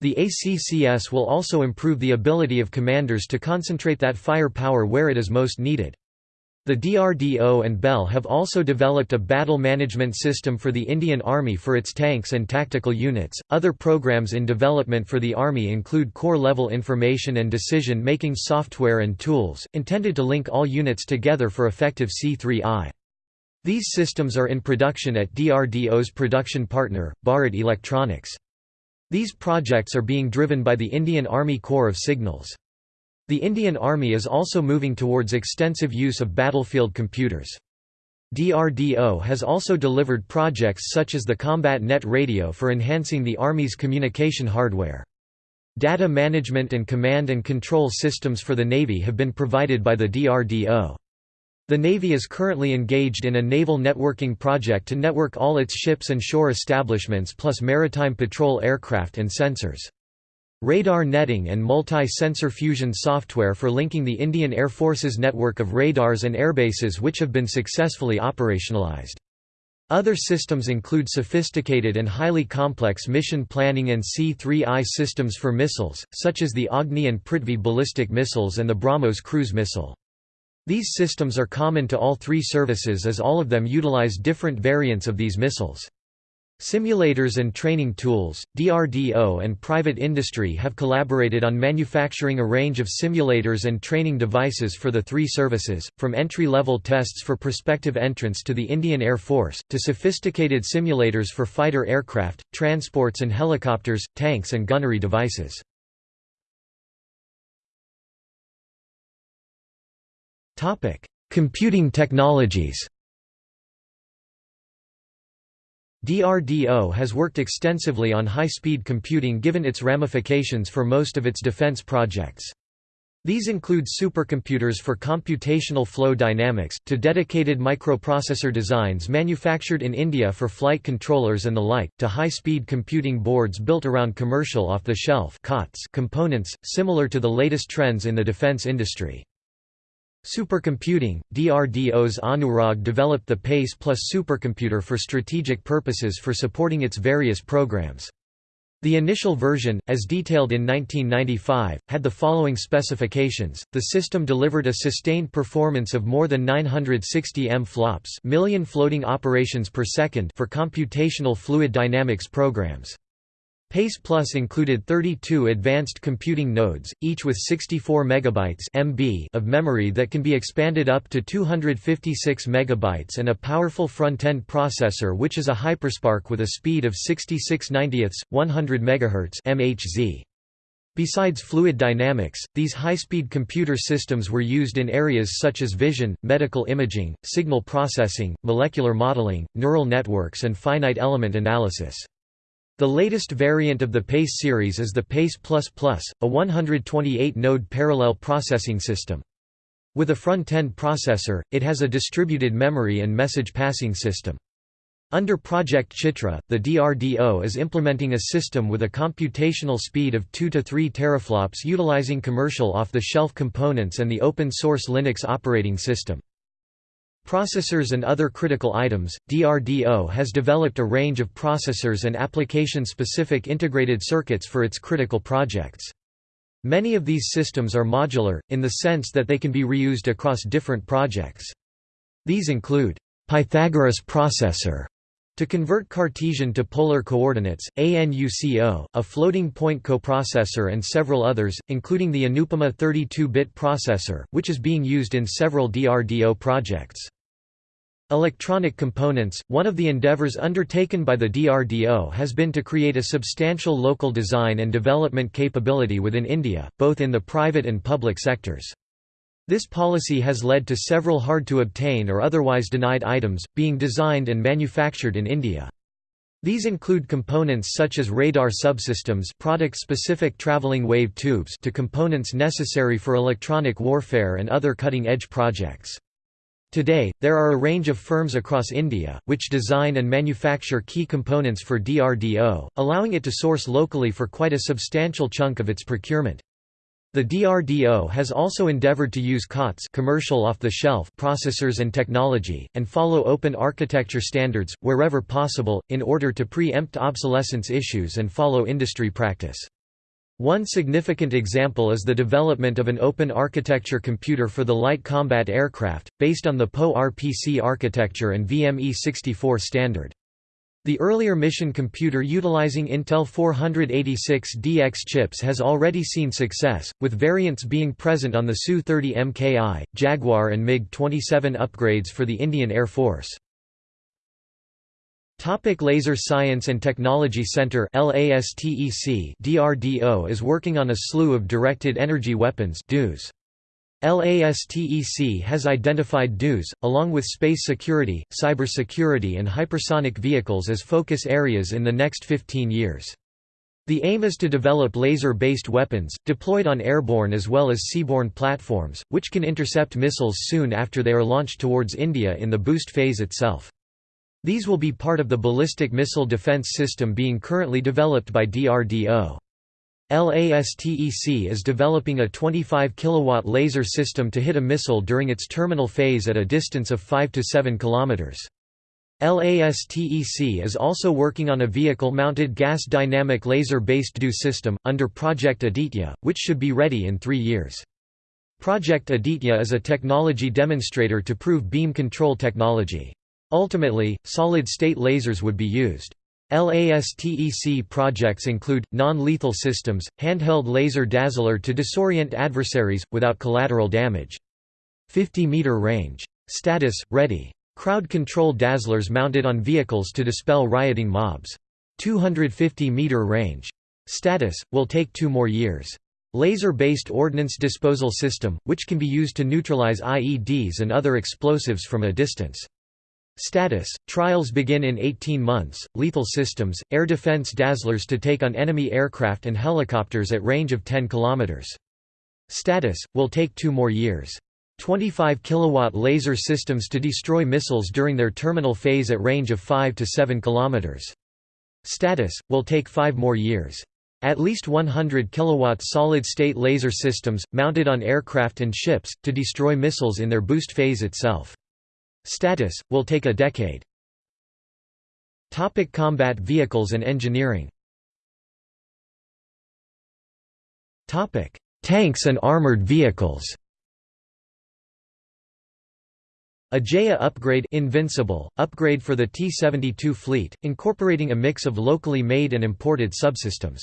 The ACCS will also improve the ability of commanders to concentrate that firepower where it is most needed. The DRDO and BEL have also developed a battle management system for the Indian Army for its tanks and tactical units. Other programs in development for the Army include core level information and decision making software and tools, intended to link all units together for effective C3I. These systems are in production at DRDO's production partner, Bharat Electronics. These projects are being driven by the Indian Army Corps of Signals. The Indian Army is also moving towards extensive use of battlefield computers. DRDO has also delivered projects such as the Combat Net Radio for enhancing the Army's communication hardware. Data management and command and control systems for the Navy have been provided by the DRDO. The Navy is currently engaged in a naval networking project to network all its ships and shore establishments plus maritime patrol aircraft and sensors. Radar netting and multi-sensor fusion software for linking the Indian Air Force's network of radars and airbases which have been successfully operationalized. Other systems include sophisticated and highly complex mission planning and C-3I systems for missiles, such as the Agni and Prithvi ballistic missiles and the BrahMos cruise missile. These systems are common to all three services as all of them utilize different variants of these missiles. Simulators and training tools, DRDO and private industry have collaborated on manufacturing a range of simulators and training devices for the three services, from entry-level tests for prospective entrants to the Indian Air Force, to sophisticated simulators for fighter aircraft, transports and helicopters, tanks and gunnery devices. Computing technologies. DRDO has worked extensively on high-speed computing given its ramifications for most of its defense projects. These include supercomputers for computational flow dynamics, to dedicated microprocessor designs manufactured in India for flight controllers and the like, to high-speed computing boards built around commercial off-the-shelf components, similar to the latest trends in the defense industry. Supercomputing, DRDO's Anurag developed the PACE Plus supercomputer for strategic purposes for supporting its various programs. The initial version, as detailed in 1995, had the following specifications. The system delivered a sustained performance of more than 960 M flops, million floating operations per second for computational fluid dynamics programs. PACE Plus included 32 advanced computing nodes, each with 64 megabytes (MB) of memory that can be expanded up to 256 megabytes and a powerful front-end processor which is a HyperSPARC with a speed of 66 90ths, 100 MHz (MHz). Besides fluid dynamics, these high-speed computer systems were used in areas such as vision, medical imaging, signal processing, molecular modeling, neural networks and finite element analysis. The latest variant of the PACE series is the PACE++, a 128-node parallel processing system. With a front-end processor, it has a distributed memory and message passing system. Under Project Chitra, the DRDO is implementing a system with a computational speed of 2 to 3 teraflops utilizing commercial off-the-shelf components and the open-source Linux operating system. Processors and other critical items, DRDO has developed a range of processors and application-specific integrated circuits for its critical projects. Many of these systems are modular, in the sense that they can be reused across different projects. These include Pythagoras processor to convert Cartesian to polar coordinates, ANUCO, a floating point coprocessor and several others, including the Anupama 32-bit processor, which is being used in several DRDO projects. Electronic components – One of the endeavors undertaken by the DRDO has been to create a substantial local design and development capability within India, both in the private and public sectors. This policy has led to several hard-to-obtain or otherwise denied items, being designed and manufactured in India. These include components such as radar subsystems product-specific traveling wave tubes to components necessary for electronic warfare and other cutting-edge projects. Today, there are a range of firms across India, which design and manufacture key components for DRDO, allowing it to source locally for quite a substantial chunk of its procurement. The DRDO has also endeavored to use COTS commercial off-the-shelf processors and technology, and follow open architecture standards, wherever possible, in order to pre-empt obsolescence issues and follow industry practice. One significant example is the development of an open architecture computer for the light combat aircraft, based on the PowerPC architecture and VME64 standard. The earlier mission computer utilizing Intel 486DX chips has already seen success, with variants being present on the Su-30 MKI, Jaguar and MiG-27 upgrades for the Indian Air Force. Topic Laser Science and Technology Center LASTEC DRDO is working on a slew of directed energy weapons DEWs. LASTEC has identified DEWs, along with space security, cybersecurity and hypersonic vehicles as focus areas in the next 15 years. The aim is to develop laser-based weapons, deployed on airborne as well as seaborne platforms, which can intercept missiles soon after they are launched towards India in the boost phase itself. These will be part of the ballistic missile defense system being currently developed by DRDO. LASTEC is developing a 25 kW laser system to hit a missile during its terminal phase at a distance of 5 to 7 km. LASTEC is also working on a vehicle-mounted gas dynamic laser-based DEW system, under Project Aditya, which should be ready in three years. Project Aditya is a technology demonstrator to prove beam control technology. Ultimately, solid-state lasers would be used. LASTEC projects include, non-lethal systems, handheld laser dazzler to disorient adversaries, without collateral damage. 50-meter range. Status, ready. Crowd control dazzlers mounted on vehicles to dispel rioting mobs. 250-meter range. Status, will take two more years. Laser-based ordnance disposal system, which can be used to neutralize IEDs and other explosives from a distance. Status – Trials begin in 18 months, lethal systems, air defense dazzlers to take on enemy aircraft and helicopters at range of 10 km. Status – Will take two more years. 25 kW laser systems to destroy missiles during their terminal phase at range of 5 to 7 km. Status – Will take five more years. At least 100 kW solid-state laser systems, mounted on aircraft and ships, to destroy missiles in their boost phase itself. Status, will take a decade. Topic combat vehicles and engineering Topic: Tanks and armored vehicles. Ajaya upgrade Invincible, upgrade for the T-72 fleet, incorporating a mix of locally made and imported subsystems.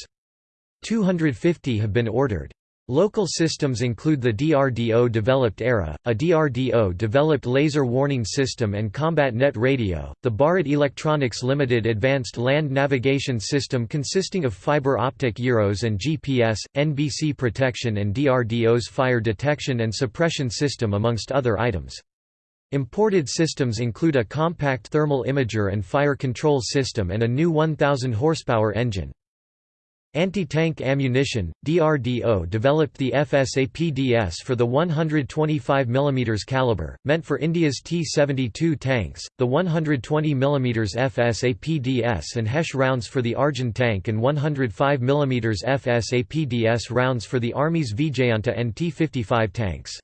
250 have been ordered. Local systems include the DRDO-developed ERA, a DRDO-developed laser warning system and combat net radio, the Bharat Electronics Limited Advanced Land Navigation System consisting of fiber optic gyros and GPS, NBC protection and DRDO's fire detection and suppression system amongst other items. Imported systems include a compact thermal imager and fire control system and a new 1000 horsepower engine. Anti-tank ammunition, DRDO developed the FSAPDS for the 125 mm caliber, meant for India's T-72 tanks, the 120 mm FSAPDS and HESH rounds for the Arjun tank and 105 mm FSAPDS rounds for the Army's Vijayanta and T-55 tanks.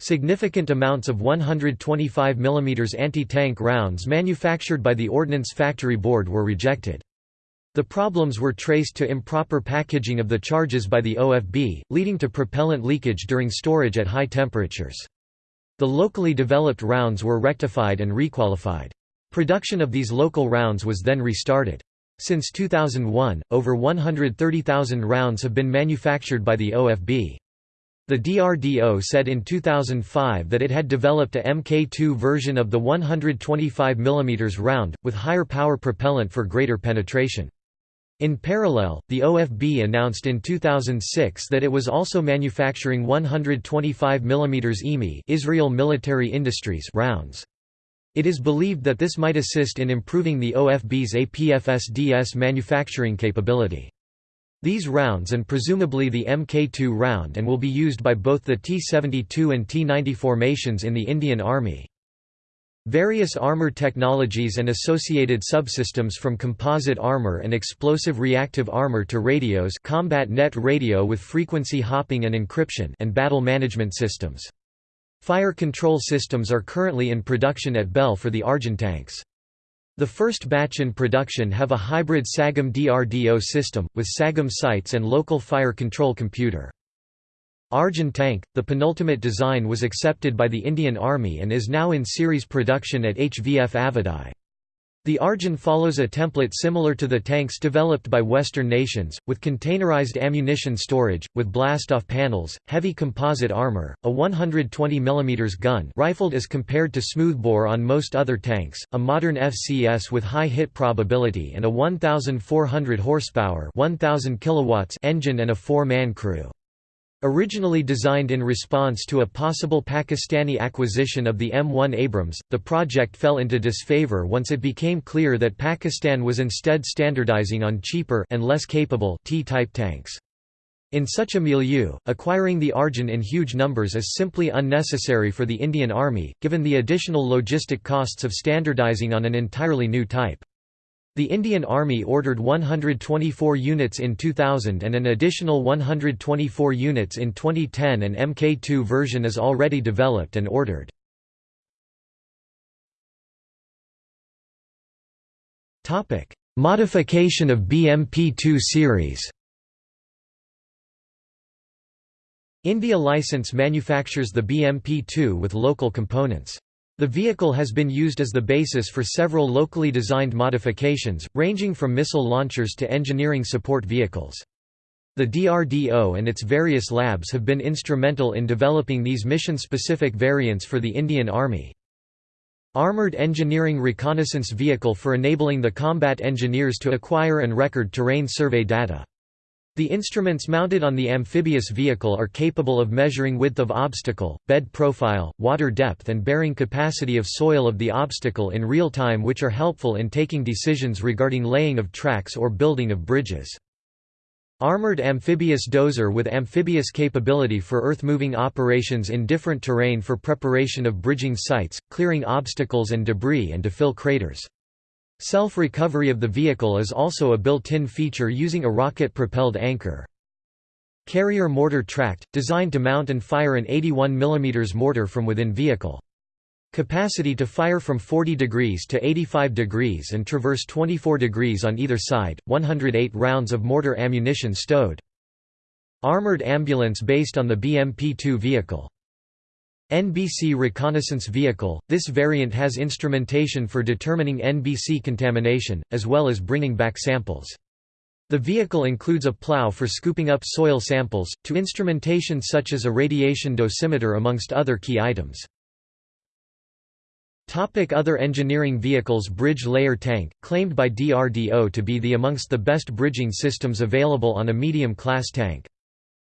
Significant amounts of 125 mm anti-tank rounds manufactured by the Ordnance Factory Board were rejected. The problems were traced to improper packaging of the charges by the OFB, leading to propellant leakage during storage at high temperatures. The locally developed rounds were rectified and requalified. Production of these local rounds was then restarted. Since 2001, over 130,000 rounds have been manufactured by the OFB. The DRDO said in 2005 that it had developed a Mk2 version of the 125 mm round, with higher power propellant for greater penetration. In parallel, the OFB announced in 2006 that it was also manufacturing 125 mm IMI Israel Military Industries rounds. It is believed that this might assist in improving the OFB's APFSDS manufacturing capability. These rounds and presumably the Mk2 round and will be used by both the T-72 and T-90 formations in the Indian Army. Various armor technologies and associated subsystems from composite armor and explosive reactive armor to radios combat net radio with frequency hopping and encryption and battle management systems. Fire control systems are currently in production at BEL for the Arjun tanks. The first batch in production have a hybrid SAGEM DRDO system, with SAGEM sights and local fire control computer. Arjun tank, the penultimate design was accepted by the Indian Army and is now in series production at HVF Avadi. The Arjun follows a template similar to the tanks developed by Western nations, with containerized ammunition storage, with blast-off panels, heavy composite armor, a 120 mm gun rifled as compared to smoothbore on most other tanks, a modern FCS with high hit probability and a 1,400 horsepower 1,000 kilowatts engine and a four-man crew. Originally designed in response to a possible Pakistani acquisition of the M1 Abrams, the project fell into disfavor once it became clear that Pakistan was instead standardizing on cheaper and less capable T-type tanks. In such a milieu, acquiring the Arjun in huge numbers is simply unnecessary for the Indian Army, given the additional logistic costs of standardizing on an entirely new type. The Indian Army ordered 124 units in 2000 and an additional 124 units in 2010 and Mk2 version is already developed and ordered. Modification of BMP-2 series India License manufactures the BMP-2 with local components. The vehicle has been used as the basis for several locally designed modifications, ranging from missile launchers to engineering support vehicles. The DRDO and its various labs have been instrumental in developing these mission-specific variants for the Indian Army. Armored Engineering Reconnaissance Vehicle for enabling the combat engineers to acquire and record terrain survey data. The instruments mounted on the amphibious vehicle are capable of measuring width of obstacle, bed profile, water depth and bearing capacity of soil of the obstacle in real time which are helpful in taking decisions regarding laying of tracks or building of bridges. Armored amphibious dozer with amphibious capability for earth-moving operations in different terrain for preparation of bridging sites, clearing obstacles and debris and to fill craters. Self-recovery of the vehicle is also a built-in feature using a rocket-propelled anchor. Carrier mortar tracked, designed to mount and fire an 81 mm mortar from within vehicle. Capacity to fire from 40 degrees to 85 degrees and traverse 24 degrees on either side, 108 rounds of mortar ammunition stowed. Armored ambulance based on the BMP-2 vehicle. NBC reconnaissance vehicle, this variant has instrumentation for determining NBC contamination, as well as bringing back samples. The vehicle includes a plow for scooping up soil samples, to instrumentation such as a radiation dosimeter amongst other key items. Topic other engineering vehicles Bridge layer tank, claimed by DRDO to be the amongst the best bridging systems available on a medium-class tank.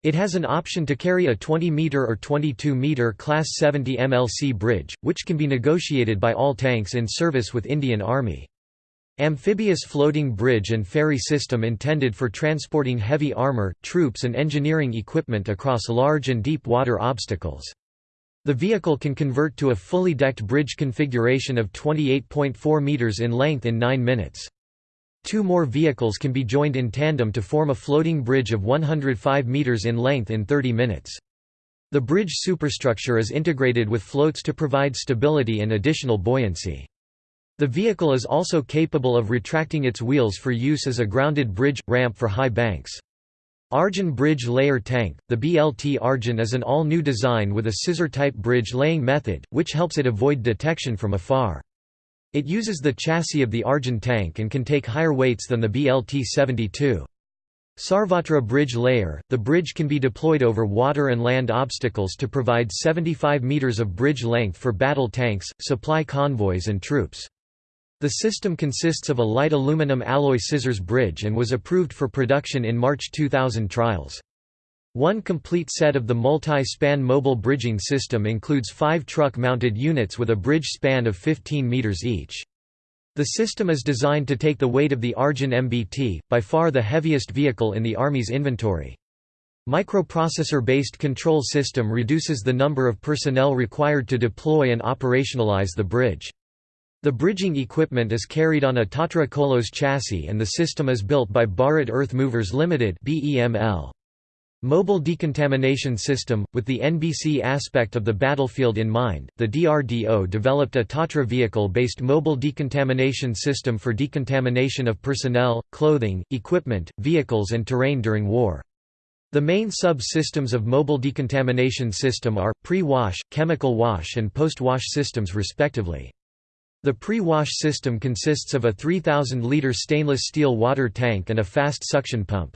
It has an option to carry a 20-meter or 22-meter Class 70 MLC bridge, which can be negotiated by all tanks in service with Indian Army. Amphibious floating bridge and ferry system intended for transporting heavy armor, troops and engineering equipment across large and deep water obstacles. The vehicle can convert to a fully decked bridge configuration of 28.4 meters in length in 9 minutes. Two more vehicles can be joined in tandem to form a floating bridge of 105 meters in length in 30 minutes. The bridge superstructure is integrated with floats to provide stability and additional buoyancy. The vehicle is also capable of retracting its wheels for use as a grounded bridge ramp for high banks. Arjun Bridge Layer Tank The BLT Arjun is an all-new design with a scissor-type bridge laying method, which helps it avoid detection from afar. It uses the chassis of the Arjun tank and can take higher weights than the BLT-72. Sarvatra Bridge Layer – The bridge can be deployed over water and land obstacles to provide 75 meters of bridge length for battle tanks, supply convoys and troops. The system consists of a light aluminum alloy scissors bridge and was approved for production in March 2000 trials. One complete set of the multi-span mobile bridging system includes five truck-mounted units with a bridge span of 15 meters each. The system is designed to take the weight of the Arjun MBT, by far the heaviest vehicle in the Army's inventory. Microprocessor-based control system reduces the number of personnel required to deploy and operationalize the bridge. The bridging equipment is carried on a Tatra Kolos chassis and the system is built by Bharat Earth Movers Limited (BEML). Mobile Decontamination System – With the NBC aspect of the battlefield in mind, the DRDO developed a Tatra vehicle-based mobile decontamination system for decontamination of personnel, clothing, equipment, vehicles and terrain during war. The main sub-systems of mobile decontamination system are, pre-wash, chemical wash and post-wash systems respectively. The pre-wash system consists of a 3,000-litre stainless steel water tank and a fast suction pump.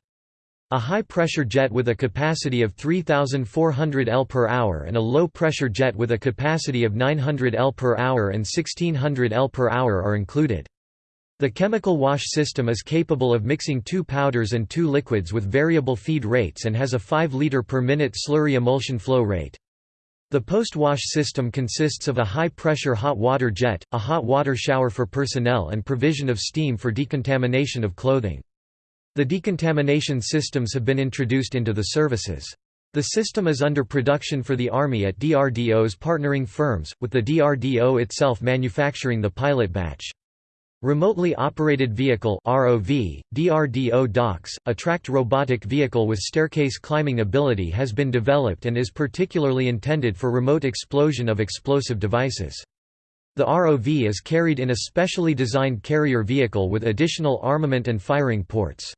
A high-pressure jet with a capacity of 3,400 L per hour and a low-pressure jet with a capacity of 900 L per hour and 1600 L per hour are included. The chemical wash system is capable of mixing two powders and two liquids with variable feed rates and has a 5 liter per minute slurry emulsion flow rate. The post-wash system consists of a high-pressure hot water jet, a hot water shower for personnel and provision of steam for decontamination of clothing. The decontamination systems have been introduced into the services. The system is under production for the Army at DRDO's partnering firms, with the DRDO itself manufacturing the pilot batch. Remotely Operated Vehicle ROV, DRDO Daksh, a tracked robotic vehicle with staircase climbing ability has been developed and is particularly intended for remote explosion of explosive devices. The ROV is carried in a specially designed carrier vehicle with additional armament and firing ports.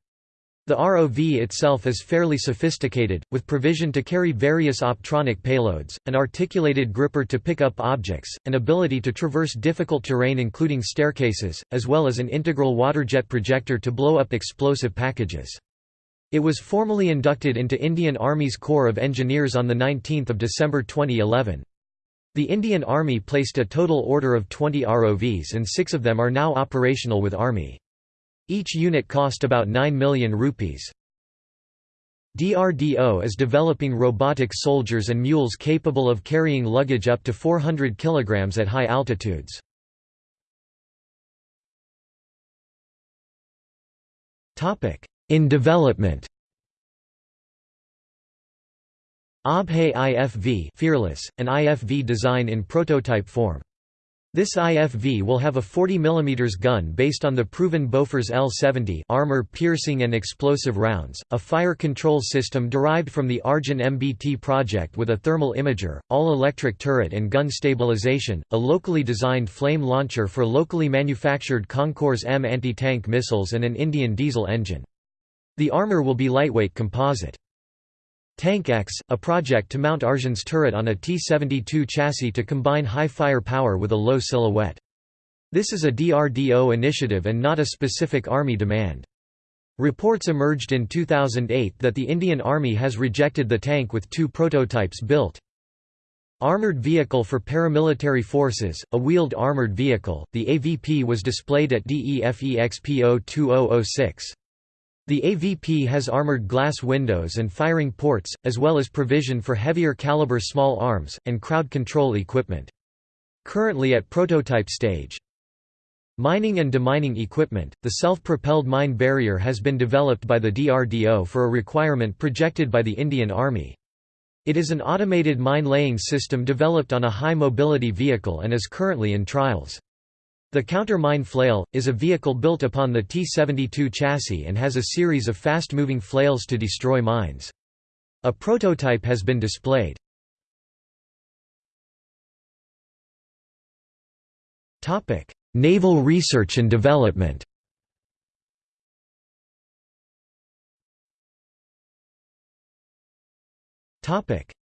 The ROV itself is fairly sophisticated, with provision to carry various optronic payloads, an articulated gripper to pick up objects, an ability to traverse difficult terrain including staircases, as well as an integral waterjet projector to blow up explosive packages. It was formally inducted into Indian Army's Corps of Engineers on 19 December 2011. The Indian Army placed a total order of 20 ROVs and six of them are now operational with Army. Each unit cost about 9 million rupees. DRDO is developing robotic soldiers and mules capable of carrying luggage up to 400 kg at high altitudes. In development Abhay IFV Fearless, an IFV design in prototype form. This IFV will have a 40 mm gun based on the proven Bofors L-70 armor-piercing and explosive rounds, a fire control system derived from the Arjun MBT project with a thermal imager, all-electric turret and gun stabilization, a locally designed flame launcher for locally manufactured Konkurs M anti-tank missiles and an Indian diesel engine. The armor will be lightweight composite. Tank X, a project to mount Arjun's turret on a T-72 chassis to combine high firepower with a low silhouette. This is a DRDO initiative and not a specific Army demand. Reports emerged in 2008 that the Indian Army has rejected the tank with two prototypes built. Armored Vehicle for Paramilitary Forces, a wheeled armored vehicle, the AVP was displayed at DEFEXPO 2006. The AVP has armored glass windows and firing ports, as well as provision for heavier caliber small arms, and crowd control equipment. Currently at prototype stage. Mining and demining equipment, the self-propelled mine barrier has been developed by the DRDO for a requirement projected by the Indian Army. It is an automated mine-laying system developed on a high-mobility vehicle and is currently in trials. The counter-mine flail, is a vehicle built upon the T-72 chassis and has a series of fast-moving flails to destroy mines. A prototype has been displayed. Naval research and development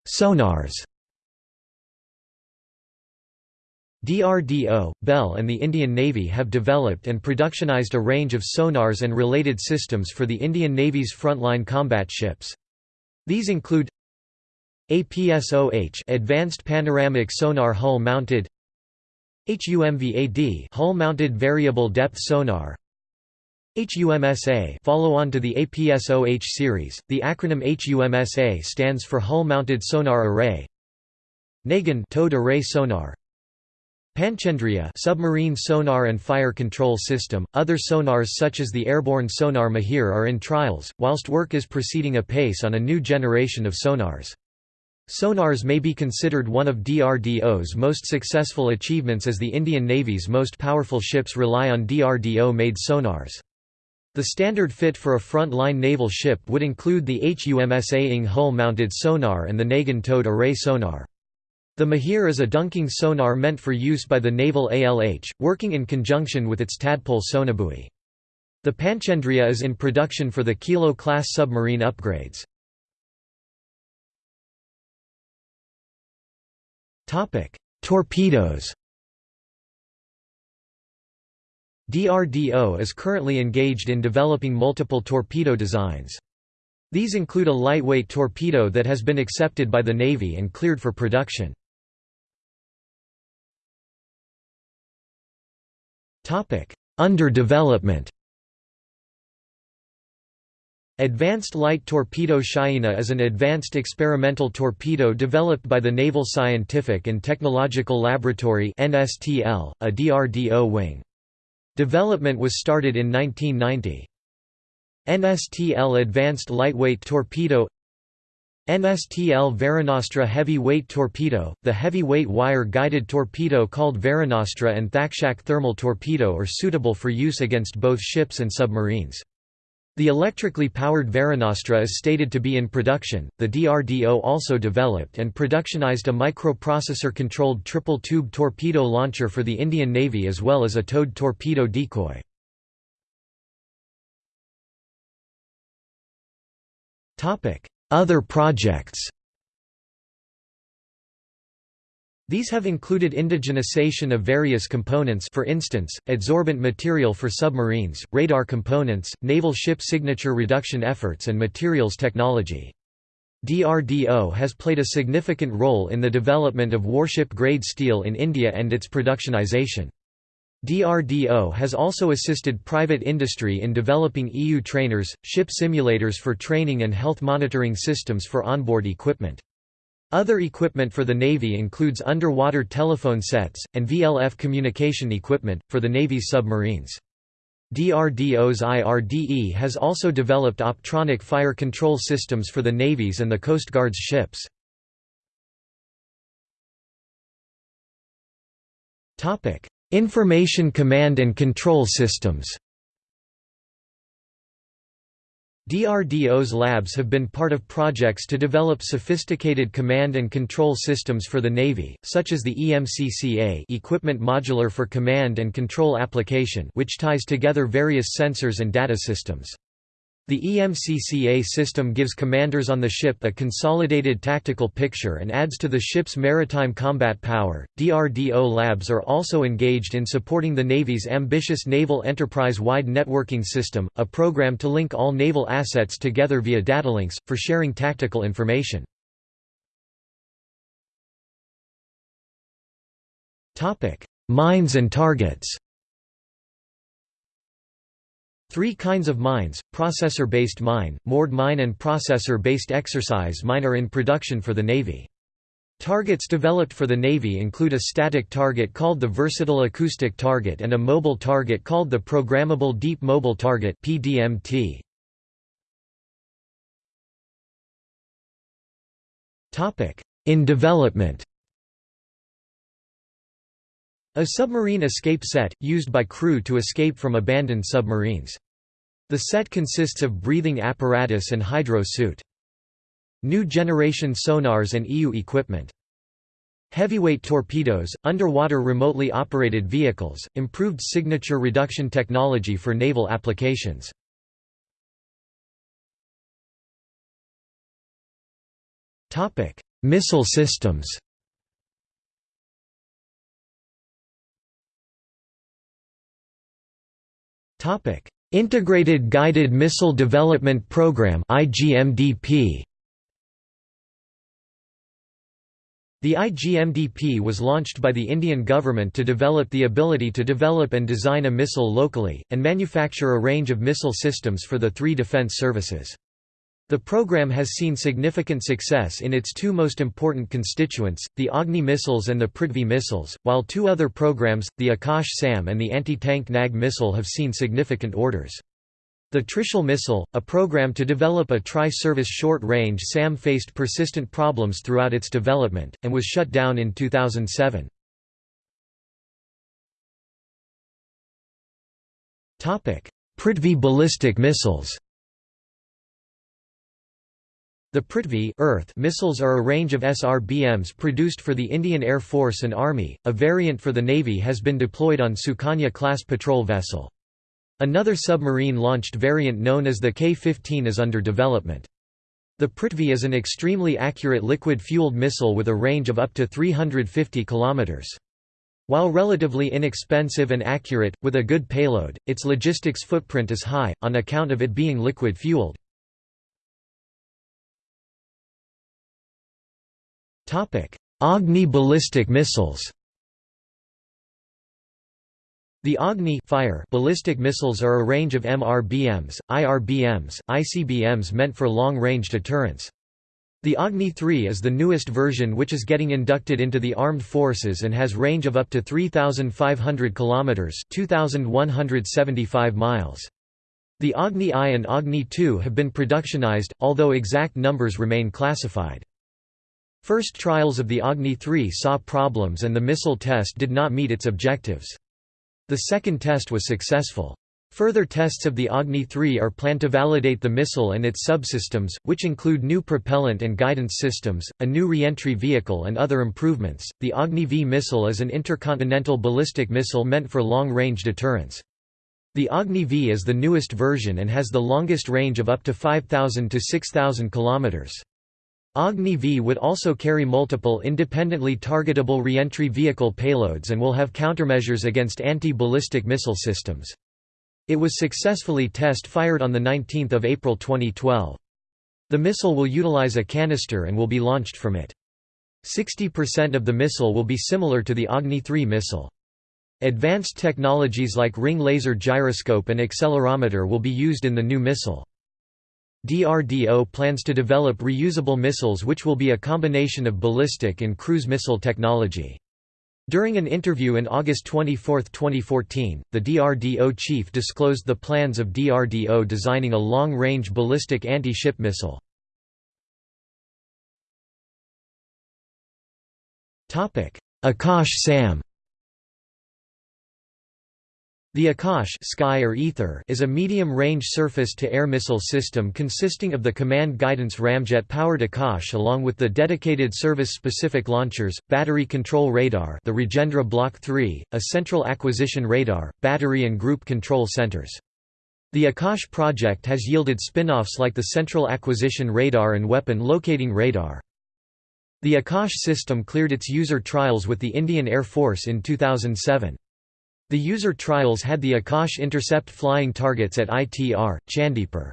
Sonars DRDO, BEL and the Indian Navy have developed and productionized a range of sonars and related systems for the Indian Navy's frontline combat ships. These include APSOH Advanced Panoramic Sonar Hull Mounted HUMVAD Hull Mounted Variable Depth Sonar HUMSA follow on to the APSOH series. The acronym HUMSA stands for Hull-Mounted Sonar Array. NAGAN towed array sonar. Panchendria submarine sonar and fire control system. Other sonars such as the airborne sonar Mahir are in trials, whilst work is proceeding apace on a new generation of sonars. Sonars may be considered one of DRDO's most successful achievements as the Indian Navy's most powerful ships rely on DRDO-made sonars. The standard fit for a front-line naval ship would include the HUMSA Ing hull-mounted sonar and the Nagan towed array sonar. The Mahir is a dunking sonar meant for use by the naval ALH, working in conjunction with its tadpole sonobuoy. The Panchendria is in production for the Kilo-class submarine upgrades. Torpedoes DRDO is currently engaged in developing multiple torpedo designs. These include a lightweight torpedo that has been accepted by the Navy and cleared for production. Under development Advanced Light Torpedo Shyena is an advanced experimental torpedo developed by the Naval Scientific and Technological Laboratory NSTL, a DRDO wing. Development was started in 1990. NSTL Advanced Lightweight Torpedo NSTL Varunastra Heavy Weight Torpedo, the heavy-weight wire-guided torpedo called Varunastra and Thakshak Thermal Torpedo are suitable for use against both ships and submarines. The electrically powered Varunastra is stated to be in production. The DRDO also developed and productionized a microprocessor-controlled triple-tube torpedo launcher for the Indian Navy as well as a towed torpedo decoy. Topic: Other projects. These have included indigenization of various components for instance, adsorbent material for submarines, radar components, naval ship signature reduction efforts and materials technology. DRDO has played a significant role in the development of warship-grade steel in India and its productionization. DRDO has also assisted private industry in developing EW trainers, ship simulators for training and health monitoring systems for onboard equipment. Other equipment for the Navy includes underwater telephone sets, and VLF communication equipment, for the Navy's submarines. DRDO's IRDE has also developed optronic fire control systems for the Navy's and the Coast Guard's ships. Information command and control systems DRDO's labs have been part of projects to develop sophisticated command and control systems for the Navy, such as the EMCCA Equipment Modular for Command and Control Application which ties together various sensors and data systems. The EMCCA system gives commanders on the ship a consolidated tactical picture and adds to the ship's maritime combat power. DRDO labs are also engaged in supporting the Navy's ambitious Naval Enterprise Wide Networking System, a program to link all naval assets together via datalinks, for sharing tactical information. Mines and targets Three kinds of mines, processor-based mine, moored mine and processor-based exercise mine are in production for the Navy. Targets developed for the Navy include a static target called the Versatile Acoustic Target and a mobile target called the Programmable Deep Mobile Target PDMT. In development a submarine escape set, used by crew to escape from abandoned submarines. The set consists of breathing apparatus and hydro suit. New generation sonars and EW equipment. Heavyweight torpedoes, underwater remotely operated vehicles, improved signature reduction technology for naval applications. Missile systems Topic: Integrated Guided Missile Development Program (IGMDP). The IGMDP was launched by the Indian government to develop the ability to develop and design a missile locally, and manufacture a range of missile systems for the three defence services. The program has seen significant success in its two most important constituents, the Agni missiles and the Prithvi missiles, while two other programs, the Akash SAM and the anti-tank NAG missile have seen significant orders. The Trishul missile, a program to develop a tri-service short-range SAM faced persistent problems throughout its development, and was shut down in 2007. Prithvi ballistic missiles the Prithvi Earth missiles are a range of SRBMs produced for the Indian Air Force and Army. A variant for the Navy has been deployed on Sukanya-class patrol vessel. Another submarine-launched variant known as the K-15 is under development. The Prithvi is an extremely accurate liquid-fueled missile with a range of up to 350 km. While relatively inexpensive and accurate, with a good payload, its logistics footprint is high, on account of it being liquid-fueled. Agni ballistic missiles the Agni fire ballistic missiles are a range of MRBMs, IRBMs, ICBMs meant for long-range deterrence. The Agni 3 is the newest version which is getting inducted into the armed forces and has range of up to 3,500 km 2,175 miles. The Agni I and Agni II have been productionized, although exact numbers remain classified. First trials of the Agni 3 saw problems and the missile test did not meet its objectives. The second test was successful. Further tests of the Agni 3 are planned to validate the missile and its subsystems, which include new propellant and guidance systems, a new reentry vehicle, and other improvements. The Agni V missile is an intercontinental ballistic missile meant for long range deterrence. The Agni V is the newest version and has the longest range of up to 5,000 to 6,000 kilometers. Agni V would also carry multiple independently targetable reentry vehicle payloads and will have countermeasures against anti-ballistic missile systems. It was successfully test-fired on 19 April 2012. The missile will utilize a canister and will be launched from it. 60% of the missile will be similar to the Agni 3 missile. Advanced technologies like ring laser gyroscope and accelerometer will be used in the new missile. DRDO plans to develop reusable missiles which will be a combination of ballistic and cruise missile technology. During an interview in August 24, 2014, the DRDO chief disclosed the plans of DRDO designing a long-range ballistic anti-ship missile. Akash SAM the Akash sky or ether is a medium-range surface-to-air missile system consisting of the command guidance ramjet-powered Akash along with the dedicated service-specific launchers, battery control radar the Rajendra Block 3, a central acquisition radar, battery and group control centers. The Akash project has yielded spin-offs like the Central Acquisition Radar and Weapon Locating Radar. The Akash system cleared its user trials with the Indian Air Force in 2007. The user trials had the Akash intercept flying targets at ITR, Chandipur.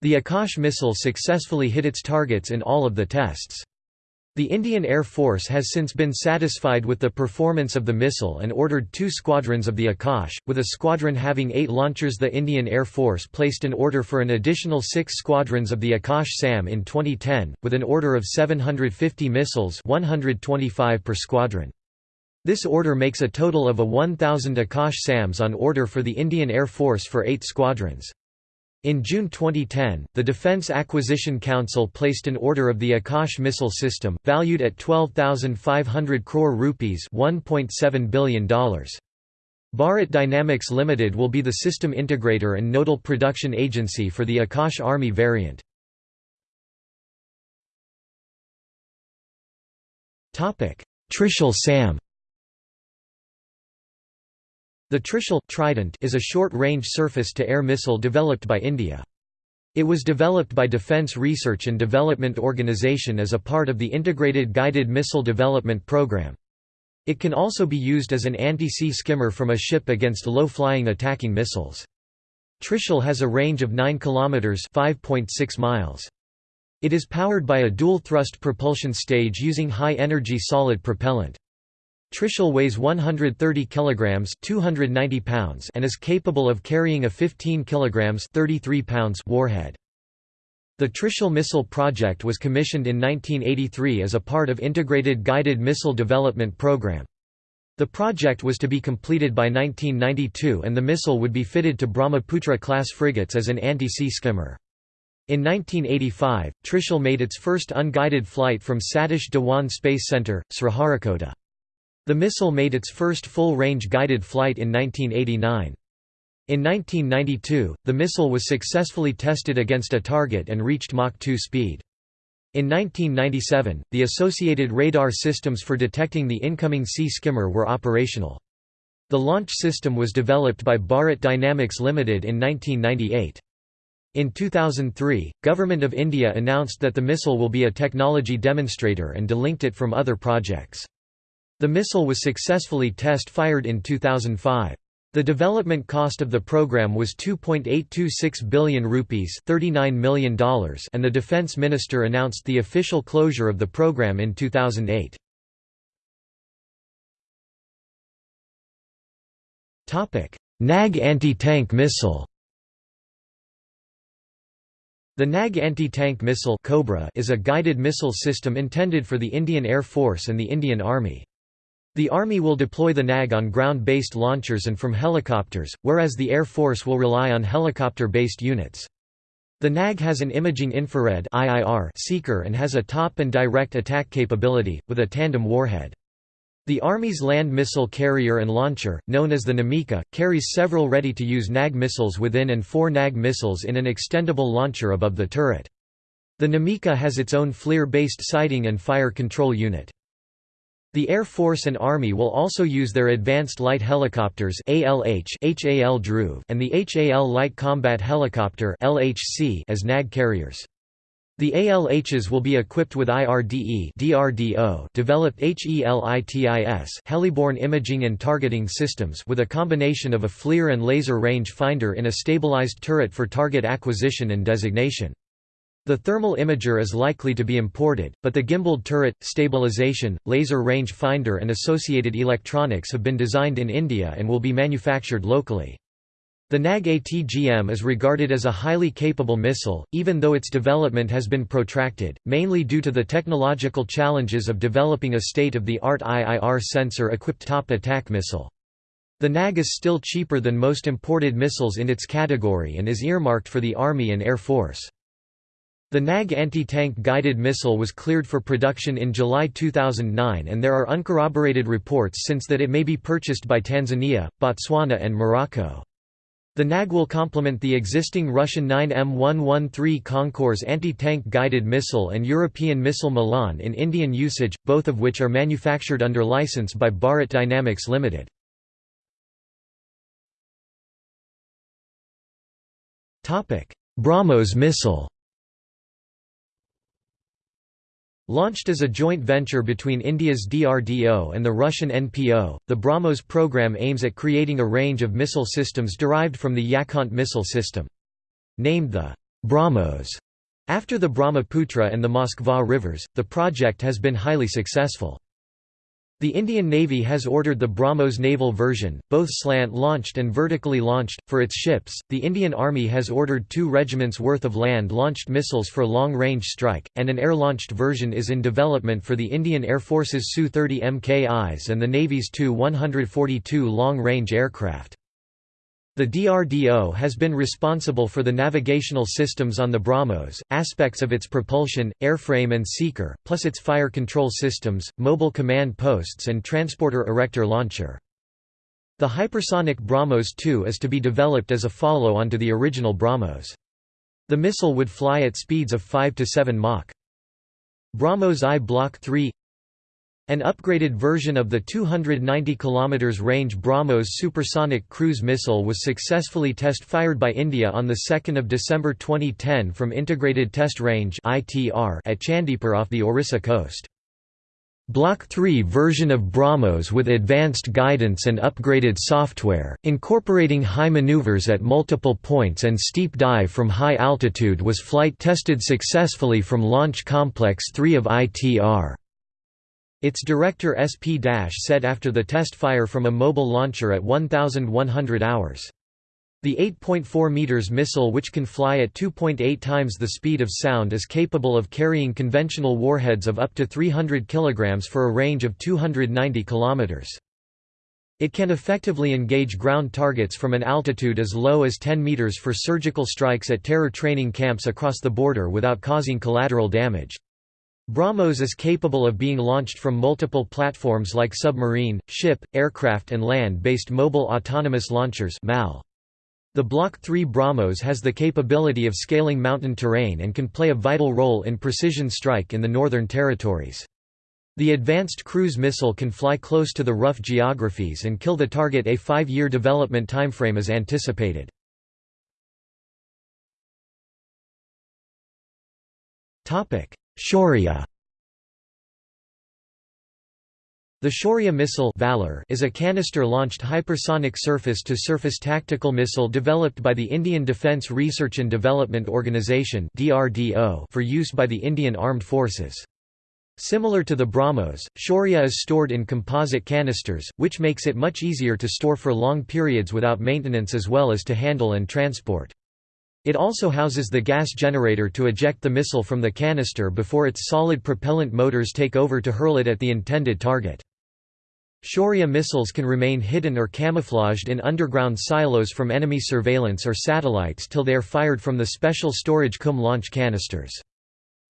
The Akash missile successfully hit its targets in all of the tests. The Indian Air Force has since been satisfied with the performance of the missile and ordered two squadrons of the Akash, with a squadron having eight launchers The Indian Air Force placed an order for an additional six squadrons of the Akash SAM in 2010, with an order of 750 missiles 125 per squadron. This order makes a total of a 1,000 Akash SAMs on order for the Indian Air Force for eight squadrons. In June 2010, the Defence Acquisition Council placed an order of the Akash missile system, valued at 12,500 crore rupees $1.7 billion. Bharat Dynamics Limited will be the system integrator and nodal production agency for the Akash Army variant. Trishul SAM the Trishul Trident is a short-range surface-to-air missile developed by India. It was developed by Defence Research and Development Organisation as a part of the Integrated Guided Missile Development Programme. It can also be used as an anti-sea skimmer from a ship against low-flying attacking missiles. Trishul has a range of 9 km 5.6 miles. It is powered by a dual-thrust propulsion stage using high-energy solid propellant. Trishul weighs 130 kilograms (290 pounds) and is capable of carrying a 15 kilograms (33 pounds) warhead. The Trishul missile project was commissioned in 1983 as a part of Integrated Guided Missile Development Program. The project was to be completed by 1992 and the missile would be fitted to Brahmaputra-class frigates as an anti-sea skimmer. In 1985, Trishul made its first unguided flight from Satish Dhawan Space Center, Sriharikota. The missile made its first full-range guided flight in 1989. In 1992, the missile was successfully tested against a target and reached Mach 2 speed. In 1997, the associated radar systems for detecting the incoming sea skimmer were operational. The launch system was developed by Bharat Dynamics Limited in 1998. In 2003, Government of India announced that the missile will be a technology demonstrator and delinked it from other projects. The missile was successfully test-fired in 2005. The development cost of the program was 2.826 billion rupees $39 million and the defense minister announced the official closure of the program in 2008. Nag anti-tank missile the Nag anti-tank missile Cobra is a guided missile system intended for the Indian Air Force and the Indian Army. The Army will deploy the NAG on ground-based launchers and from helicopters, whereas the Air Force will rely on helicopter-based units. The NAG has an imaging infrared seeker and has a top and direct attack capability, with a tandem warhead. The Army's land missile carrier and launcher, known as the Namika, carries several ready-to-use NAG missiles within and four NAG missiles in an extendable launcher above the turret. The Namika has its own FLIR-based sighting and fire control unit. The Air Force and Army will also use their Advanced Light Helicopters ALH HAL and the HAL Light Combat Helicopter LHC as NAG carriers. The ALHs will be equipped with IRDE DRDO developed HELITIS heliborne imaging and targeting systems with a combination of a FLIR and laser range finder in a stabilized turret for target acquisition and designation. The thermal imager is likely to be imported, but the gimbaled turret, stabilization, laser range finder and associated electronics have been designed in India and will be manufactured locally. The NAG-ATGM is regarded as a highly capable missile, even though its development has been protracted, mainly due to the technological challenges of developing a state-of-the-art IIR sensor-equipped top attack missile. The NAG is still cheaper than most imported missiles in its category and is earmarked for the Army and Air Force. The NAG anti-tank guided missile was cleared for production in July 2009 and there are uncorroborated reports since that it may be purchased by Tanzania, Botswana and Morocco. The NAG will complement the existing Russian 9M113 Konkurs anti-tank guided missile and European missile Milan in Indian usage, both of which are manufactured under license by Bharat Dynamics Limited. BrahMos missile Launched as a joint venture between India's DRDO and the Russian NPO, the BrahMos program aims at creating a range of missile systems derived from the Yakhont missile system. Named the BrahMos after the Brahmaputra and the Moskva rivers, the project has been highly successful. The Indian Navy has ordered the BrahMos naval version, both slant-launched and vertically launched, for its ships. The Indian Army has ordered two regiments worth of land-launched missiles for long-range strike, and an air-launched version is in development for the Indian Air Force's Su-30 MKIs and the Navy's Tu-142 long-range aircraft. The DRDO has been responsible for the navigational systems on the BrahMos, aspects of its propulsion, airframe and seeker, plus its fire control systems, mobile command posts and transporter erector launcher. The hypersonic BrahMos 2 is to be developed as a follow-on to the original BrahMos. The missile would fly at speeds of 5 to 7 Mach. BrahMos I Block 3 an upgraded version of the 290 km range BrahMos supersonic cruise missile was successfully test-fired by India on 2 December 2010 from Integrated Test Range at Chandipur off the Orissa coast. Block 3 version of BrahMos with advanced guidance and upgraded software, incorporating high maneuvers at multiple points and steep dive from high altitude was flight tested successfully from Launch Complex 3 of ITR. Its director SP- Dash said after the test fire from a mobile launcher at 1,100 hours. The 8.4 meters missile which can fly at 2.8 times the speed of sound is capable of carrying conventional warheads of up to 300 kilograms for a range of 290 kilometers. It can effectively engage ground targets from an altitude as low as 10 meters for surgical strikes at terror training camps across the border without causing collateral damage. BrahMos is capable of being launched from multiple platforms like submarine, ship, aircraft and land-based mobile autonomous launchers. The Block 3 BrahMos has the capability of scaling mountain terrain and can play a vital role in precision strike in the Northern Territories. The Advanced Cruise Missile can fly close to the rough geographies and kill the target a five-year development timeframe is anticipated. Shaurya The Shaurya missile Valor is a canister-launched hypersonic surface-to-surface tactical missile developed by the Indian Defence Research and Development Organisation for use by the Indian Armed Forces. Similar to the BrahMos, Shaurya is stored in composite canisters, which makes it much easier to store for long periods without maintenance as well as to handle and transport. It also houses the gas generator to eject the missile from the canister before its solid propellant motors take over to hurl it at the intended target. Shaurya missiles can remain hidden or camouflaged in underground silos from enemy surveillance or satellites till they are fired from the special storage cum launch canisters.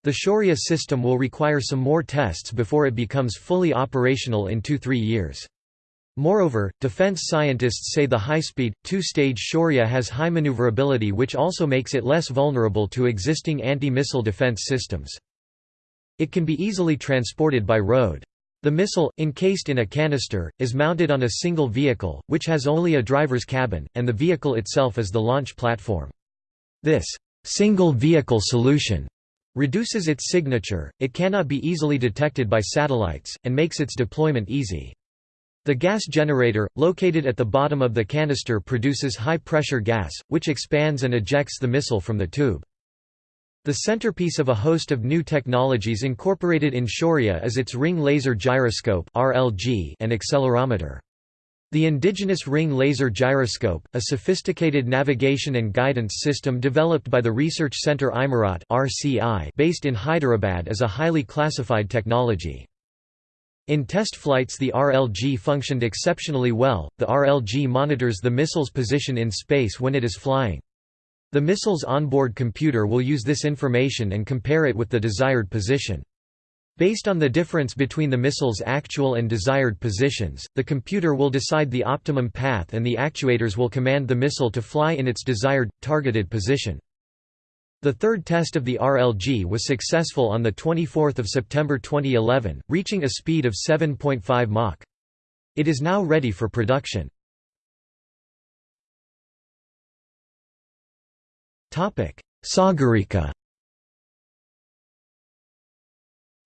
The Shaurya system will require some more tests before it becomes fully operational in 2–3 years. Moreover, defense scientists say the high-speed, two-stage Shaurya has high maneuverability which also makes it less vulnerable to existing anti-missile defense systems. It can be easily transported by road. The missile, encased in a canister, is mounted on a single vehicle, which has only a driver's cabin, and the vehicle itself is the launch platform. This single vehicle solution reduces its signature, it cannot be easily detected by satellites, and makes its deployment easy. The gas generator, located at the bottom of the canister produces high-pressure gas, which expands and ejects the missile from the tube. The centerpiece of a host of new technologies incorporated in Shaurya is its ring laser gyroscope and accelerometer. The indigenous ring laser gyroscope, a sophisticated navigation and guidance system developed by the Research Centre Imarat based in Hyderabad is a highly classified technology. In test flights the RLG functioned exceptionally well, the RLG monitors the missile's position in space when it is flying. The missile's onboard computer will use this information and compare it with the desired position. Based on the difference between the missile's actual and desired positions, the computer will decide the optimum path and the actuators will command the missile to fly in its desired, targeted position. The third test of the RLG was successful on 24 September 2011, reaching a speed of 7.5 Mach. It is now ready for production. Sagarika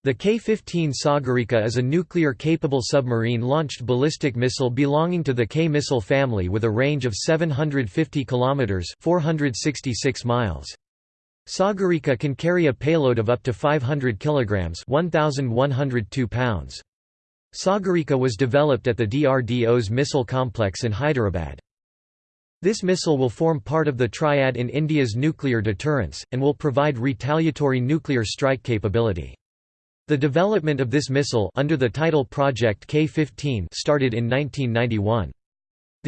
The K-15 Sagarika is a nuclear-capable submarine-launched ballistic missile belonging to the K-missile family with a range of 750 km 466 miles. Sagarika can carry a payload of up to 500 kg 1,102 pounds. Sagarika was developed at the DRDO's missile complex in Hyderabad. This missile will form part of the triad in India's nuclear deterrence, and will provide retaliatory nuclear strike capability. The development of this missile under the title Project K-15 started in 1991.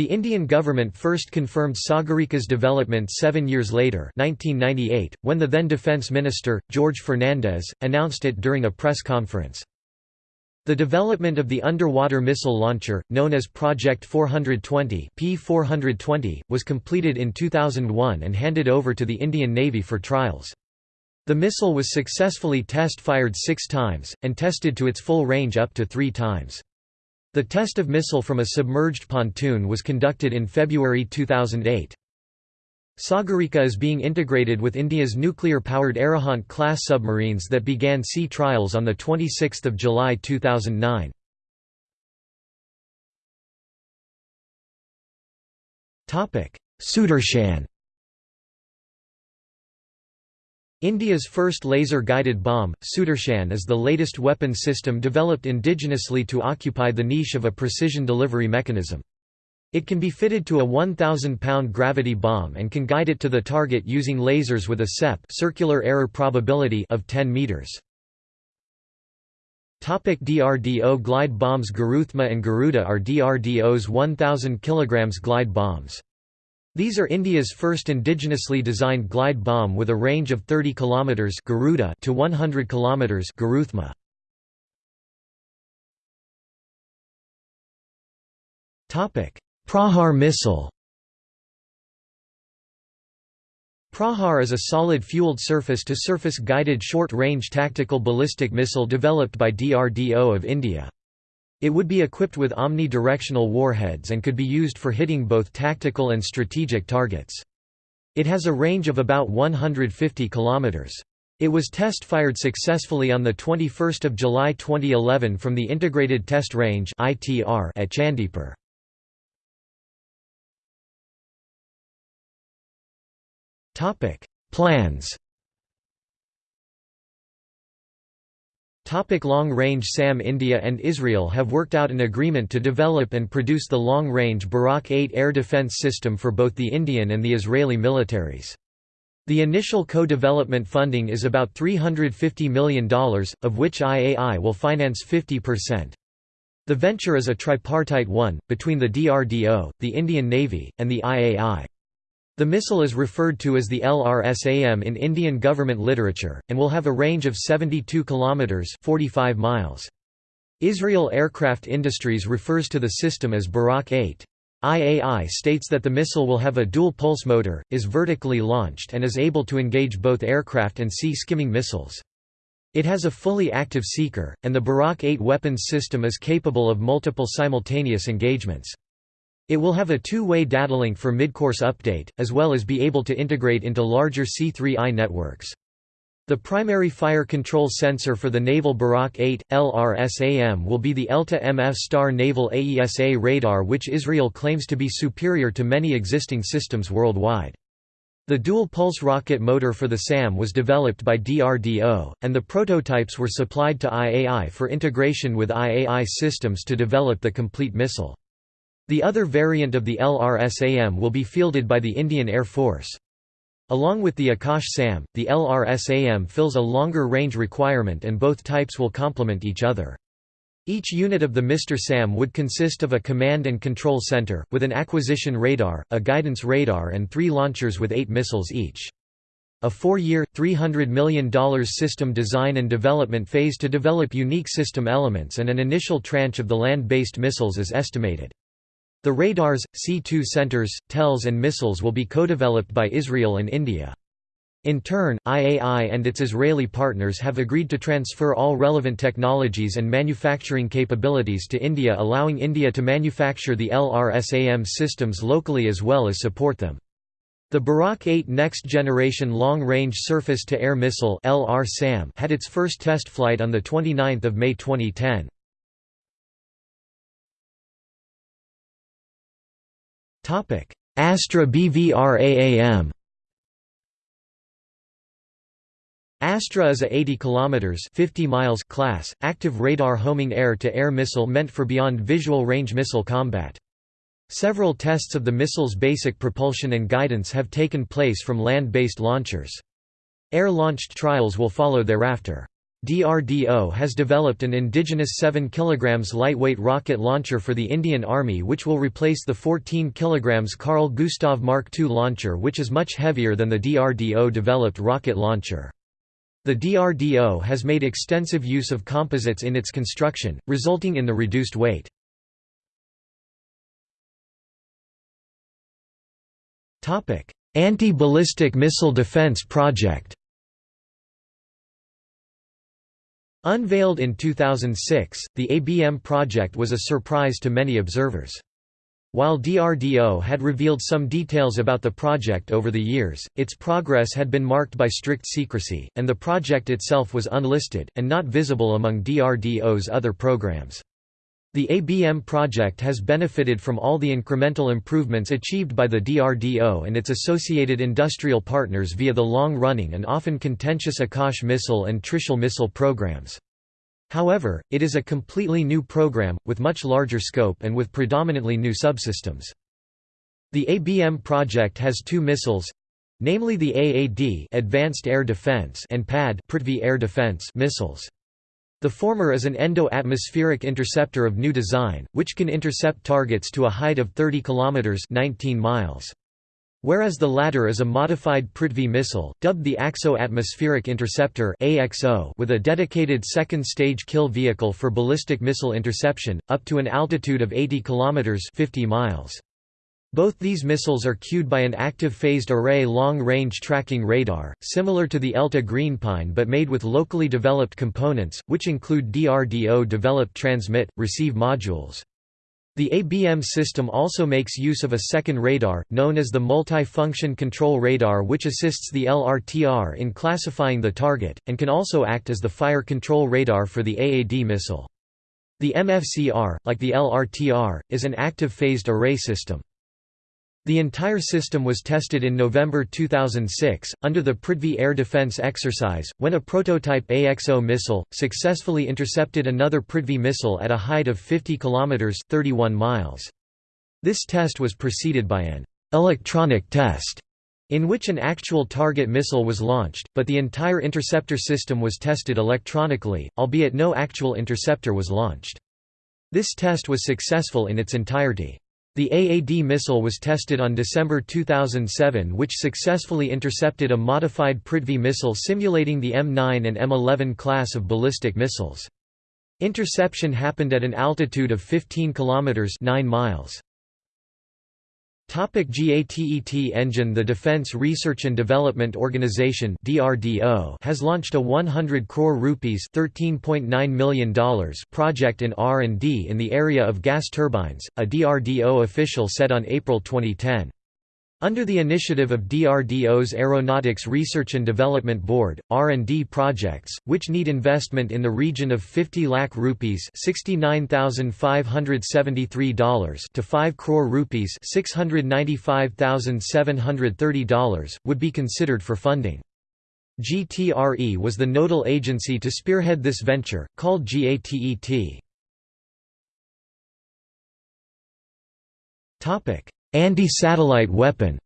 The Indian government first confirmed Sagarika's development seven years later 1998, when the then Defence Minister, George Fernandes, announced it during a press conference. The development of the underwater missile launcher, known as Project 420 P420, was completed in 2001 and handed over to the Indian Navy for trials. The missile was successfully test-fired six times, and tested to its full range up to three times. The test of missile from a submerged pontoon was conducted in February 2008. Sagarika is being integrated with India's nuclear-powered Arihant-class submarines that began sea trials on 26 July 2009. Sudarshan India's first laser-guided bomb, Sudarshan is the latest weapon system developed indigenously to occupy the niche of a precision delivery mechanism. It can be fitted to a 1,000-pound gravity bomb and can guide it to the target using lasers with a CEP circular error probability of 10 meters. Topic DRDO glide bombs Garuthma and Garuda are DRDO's 1,000 kg glide bombs. These are India's first indigenously designed glide bomb with a range of 30 km Garuda to 100 km Garuthma. Topic Prahar missile Prahar is a solid fueled surface-to-surface guided short-range tactical ballistic missile developed by DRDO of India. It would be equipped with omni-directional warheads and could be used for hitting both tactical and strategic targets. It has a range of about 150 km. It was test-fired successfully on 21 July 2011 from the Integrated Test Range at Chandipur. Plans Long-range SAM India and Israel have worked out an agreement to develop and produce the long-range Barak 8 air defense system for both the Indian and the Israeli militaries. The initial co-development funding is about $350 million, of which IAI will finance 50%. The venture is a tripartite one, between the DRDO, the Indian Navy, and the IAI. The missile is referred to as the LRSAM in Indian government literature, and will have a range of 72 kilometers (45 miles). Israel Aircraft Industries refers to the system as Barak 8. IAI states that the missile will have a dual-pulse motor, is vertically launched and is able to engage both aircraft and sea-skimming missiles. It has a fully active seeker, and the Barak 8 weapons system is capable of multiple simultaneous engagements. It will have a two-way datalink for midcourse update, as well as be able to integrate into larger C3I networks. The primary fire control sensor for the naval Barak 8, LRSAM will be the ELTA MF Star Naval AESA radar which Israel claims to be superior to many existing systems worldwide. The dual-pulse rocket motor for the SAM was developed by DRDO, and the prototypes were supplied to IAI for integration with IAI systems to develop the complete missile. The other variant of the LRSAM will be fielded by the Indian Air Force. Along with the Akash SAM, the LRSAM fills a longer range requirement and both types will complement each other. Each unit of the Mr. SAM would consist of a command and control center, with an acquisition radar, a guidance radar and three launchers with eight missiles each. A four-year, $300 million system design and development phase to develop unique system elements and an initial tranche of the land-based missiles is estimated. The radars, C2 centers, TELs and missiles will be co-developed by Israel and India. In turn, IAI and its Israeli partners have agreed to transfer all relevant technologies and manufacturing capabilities to India allowing India to manufacture the LRSAM systems locally as well as support them. The Barak 8 Next Generation Long Range Surface-to-Air Missile had its first test flight on 29 May 2010. Astra BVRAAM Astra is a 80 km 50 miles class, active radar homing air-to-air -air missile meant for beyond visual range missile combat. Several tests of the missile's basic propulsion and guidance have taken place from land-based launchers. Air-launched trials will follow thereafter. DRDO has developed an indigenous 7 kg lightweight rocket launcher for the Indian Army which will replace the 14 kg Carl Gustav Mark II launcher which is much heavier than the DRDO-developed rocket launcher. The DRDO has made extensive use of composites in its construction, resulting in the reduced weight. Anti-ballistic missile defense project Unveiled in 2006, the ABM project was a surprise to many observers. While DRDO had revealed some details about the project over the years, its progress had been marked by strict secrecy, and the project itself was unlisted, and not visible among DRDO's other programs. The ABM project has benefited from all the incremental improvements achieved by the DRDO and its associated industrial partners via the long-running and often contentious Akash missile and Trishul missile programs. However, it is a completely new program, with much larger scope and with predominantly new subsystems. The ABM project has two missiles namely the AAD Advanced Air Defense and PAD Prithvi Air Defense missiles. The former is an endo-atmospheric interceptor of new design, which can intercept targets to a height of 30 km 19 miles. Whereas the latter is a modified Prithvi missile, dubbed the Exo-Atmospheric Interceptor with a dedicated second-stage kill vehicle for ballistic missile interception, up to an altitude of 80 km 50 miles. Both these missiles are cued by an active phased array long-range tracking radar, similar to the ELTA Greenpine but made with locally developed components, which include DRDO-developed transmit, receive modules. The ABM system also makes use of a second radar, known as the Multi-Function Control Radar which assists the LRTR in classifying the target, and can also act as the fire control radar for the AAD missile. The MFCR, like the LRTR, is an active phased array system. The entire system was tested in November 2006, under the Prithvi air defense exercise, when a prototype AXO missile, successfully intercepted another Prithvi missile at a height of 50 km 31 miles. This test was preceded by an «electronic test» in which an actual target missile was launched, but the entire interceptor system was tested electronically, albeit no actual interceptor was launched. This test was successful in its entirety. The AAD missile was tested on December 2007 which successfully intercepted a modified Prithvi missile simulating the M9 and M11 class of ballistic missiles. Interception happened at an altitude of 15 km 9 miles. GATET engine The Defence Research and Development Organisation has launched a 100 crore rupees $13.9 million project in R&D in the area of gas turbines, a DRDO official said on April 2010. Under the initiative of DRDO's Aeronautics Research and Development Board, R&D projects, which need investment in the region of 50 lakh rupees $69,573 to 5 crore rupees $695,730, would be considered for funding. GTRE was the nodal agency to spearhead this venture, called GATET. Anti-satellite weapon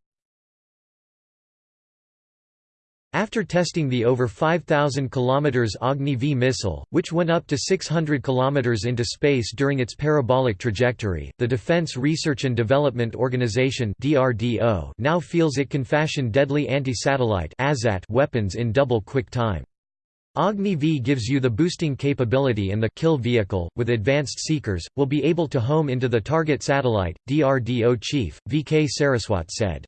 After testing the over 5,000 km Agni V missile, which went up to 600 km into space during its parabolic trajectory, the Defense Research and Development Organization now feels it can fashion deadly anti-satellite weapons in double quick time. Agni V gives you the boosting capability and the kill vehicle, with advanced seekers, will be able to home into the target satellite, DRDO chief, V.K. Saraswat said.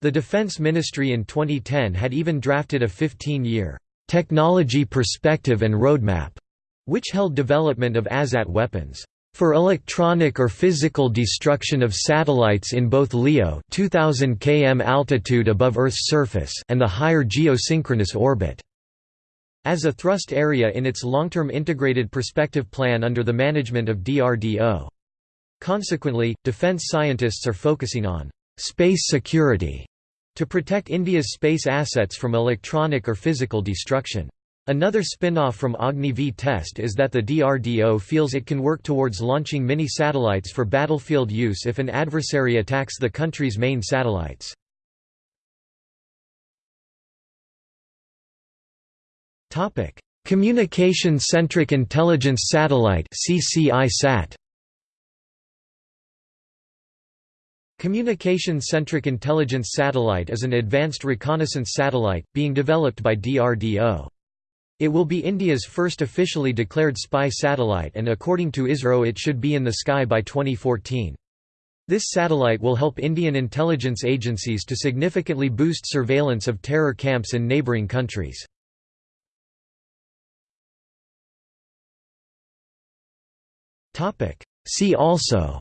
The Defense Ministry in 2010 had even drafted a 15-year technology perspective and roadmap, which held development of ASAT weapons for electronic or physical destruction of satellites in both LEO 2000 km altitude above Earth's surface and the higher geosynchronous orbit as a thrust area in its long-term integrated perspective plan under the management of DRDO. Consequently, defense scientists are focusing on space security to protect India's space assets from electronic or physical destruction. Another spin-off from Agni V test is that the DRDO feels it can work towards launching mini-satellites for battlefield use if an adversary attacks the country's main satellites. Topic: Communication-centric intelligence satellite (CCI-SAT). Communication-centric intelligence satellite is an advanced reconnaissance satellite being developed by DRDO. It will be India's first officially declared spy satellite and according to ISRO it should be in the sky by 2014. This satellite will help Indian intelligence agencies to significantly boost surveillance of terror camps in neighbouring countries. See also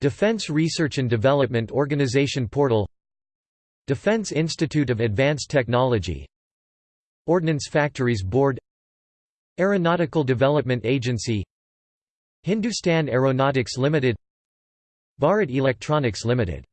Defense Research and Development Organization Portal Defense Institute of Advanced Technology Ordnance Factories Board Aeronautical Development Agency Hindustan Aeronautics Limited Bharat Electronics Limited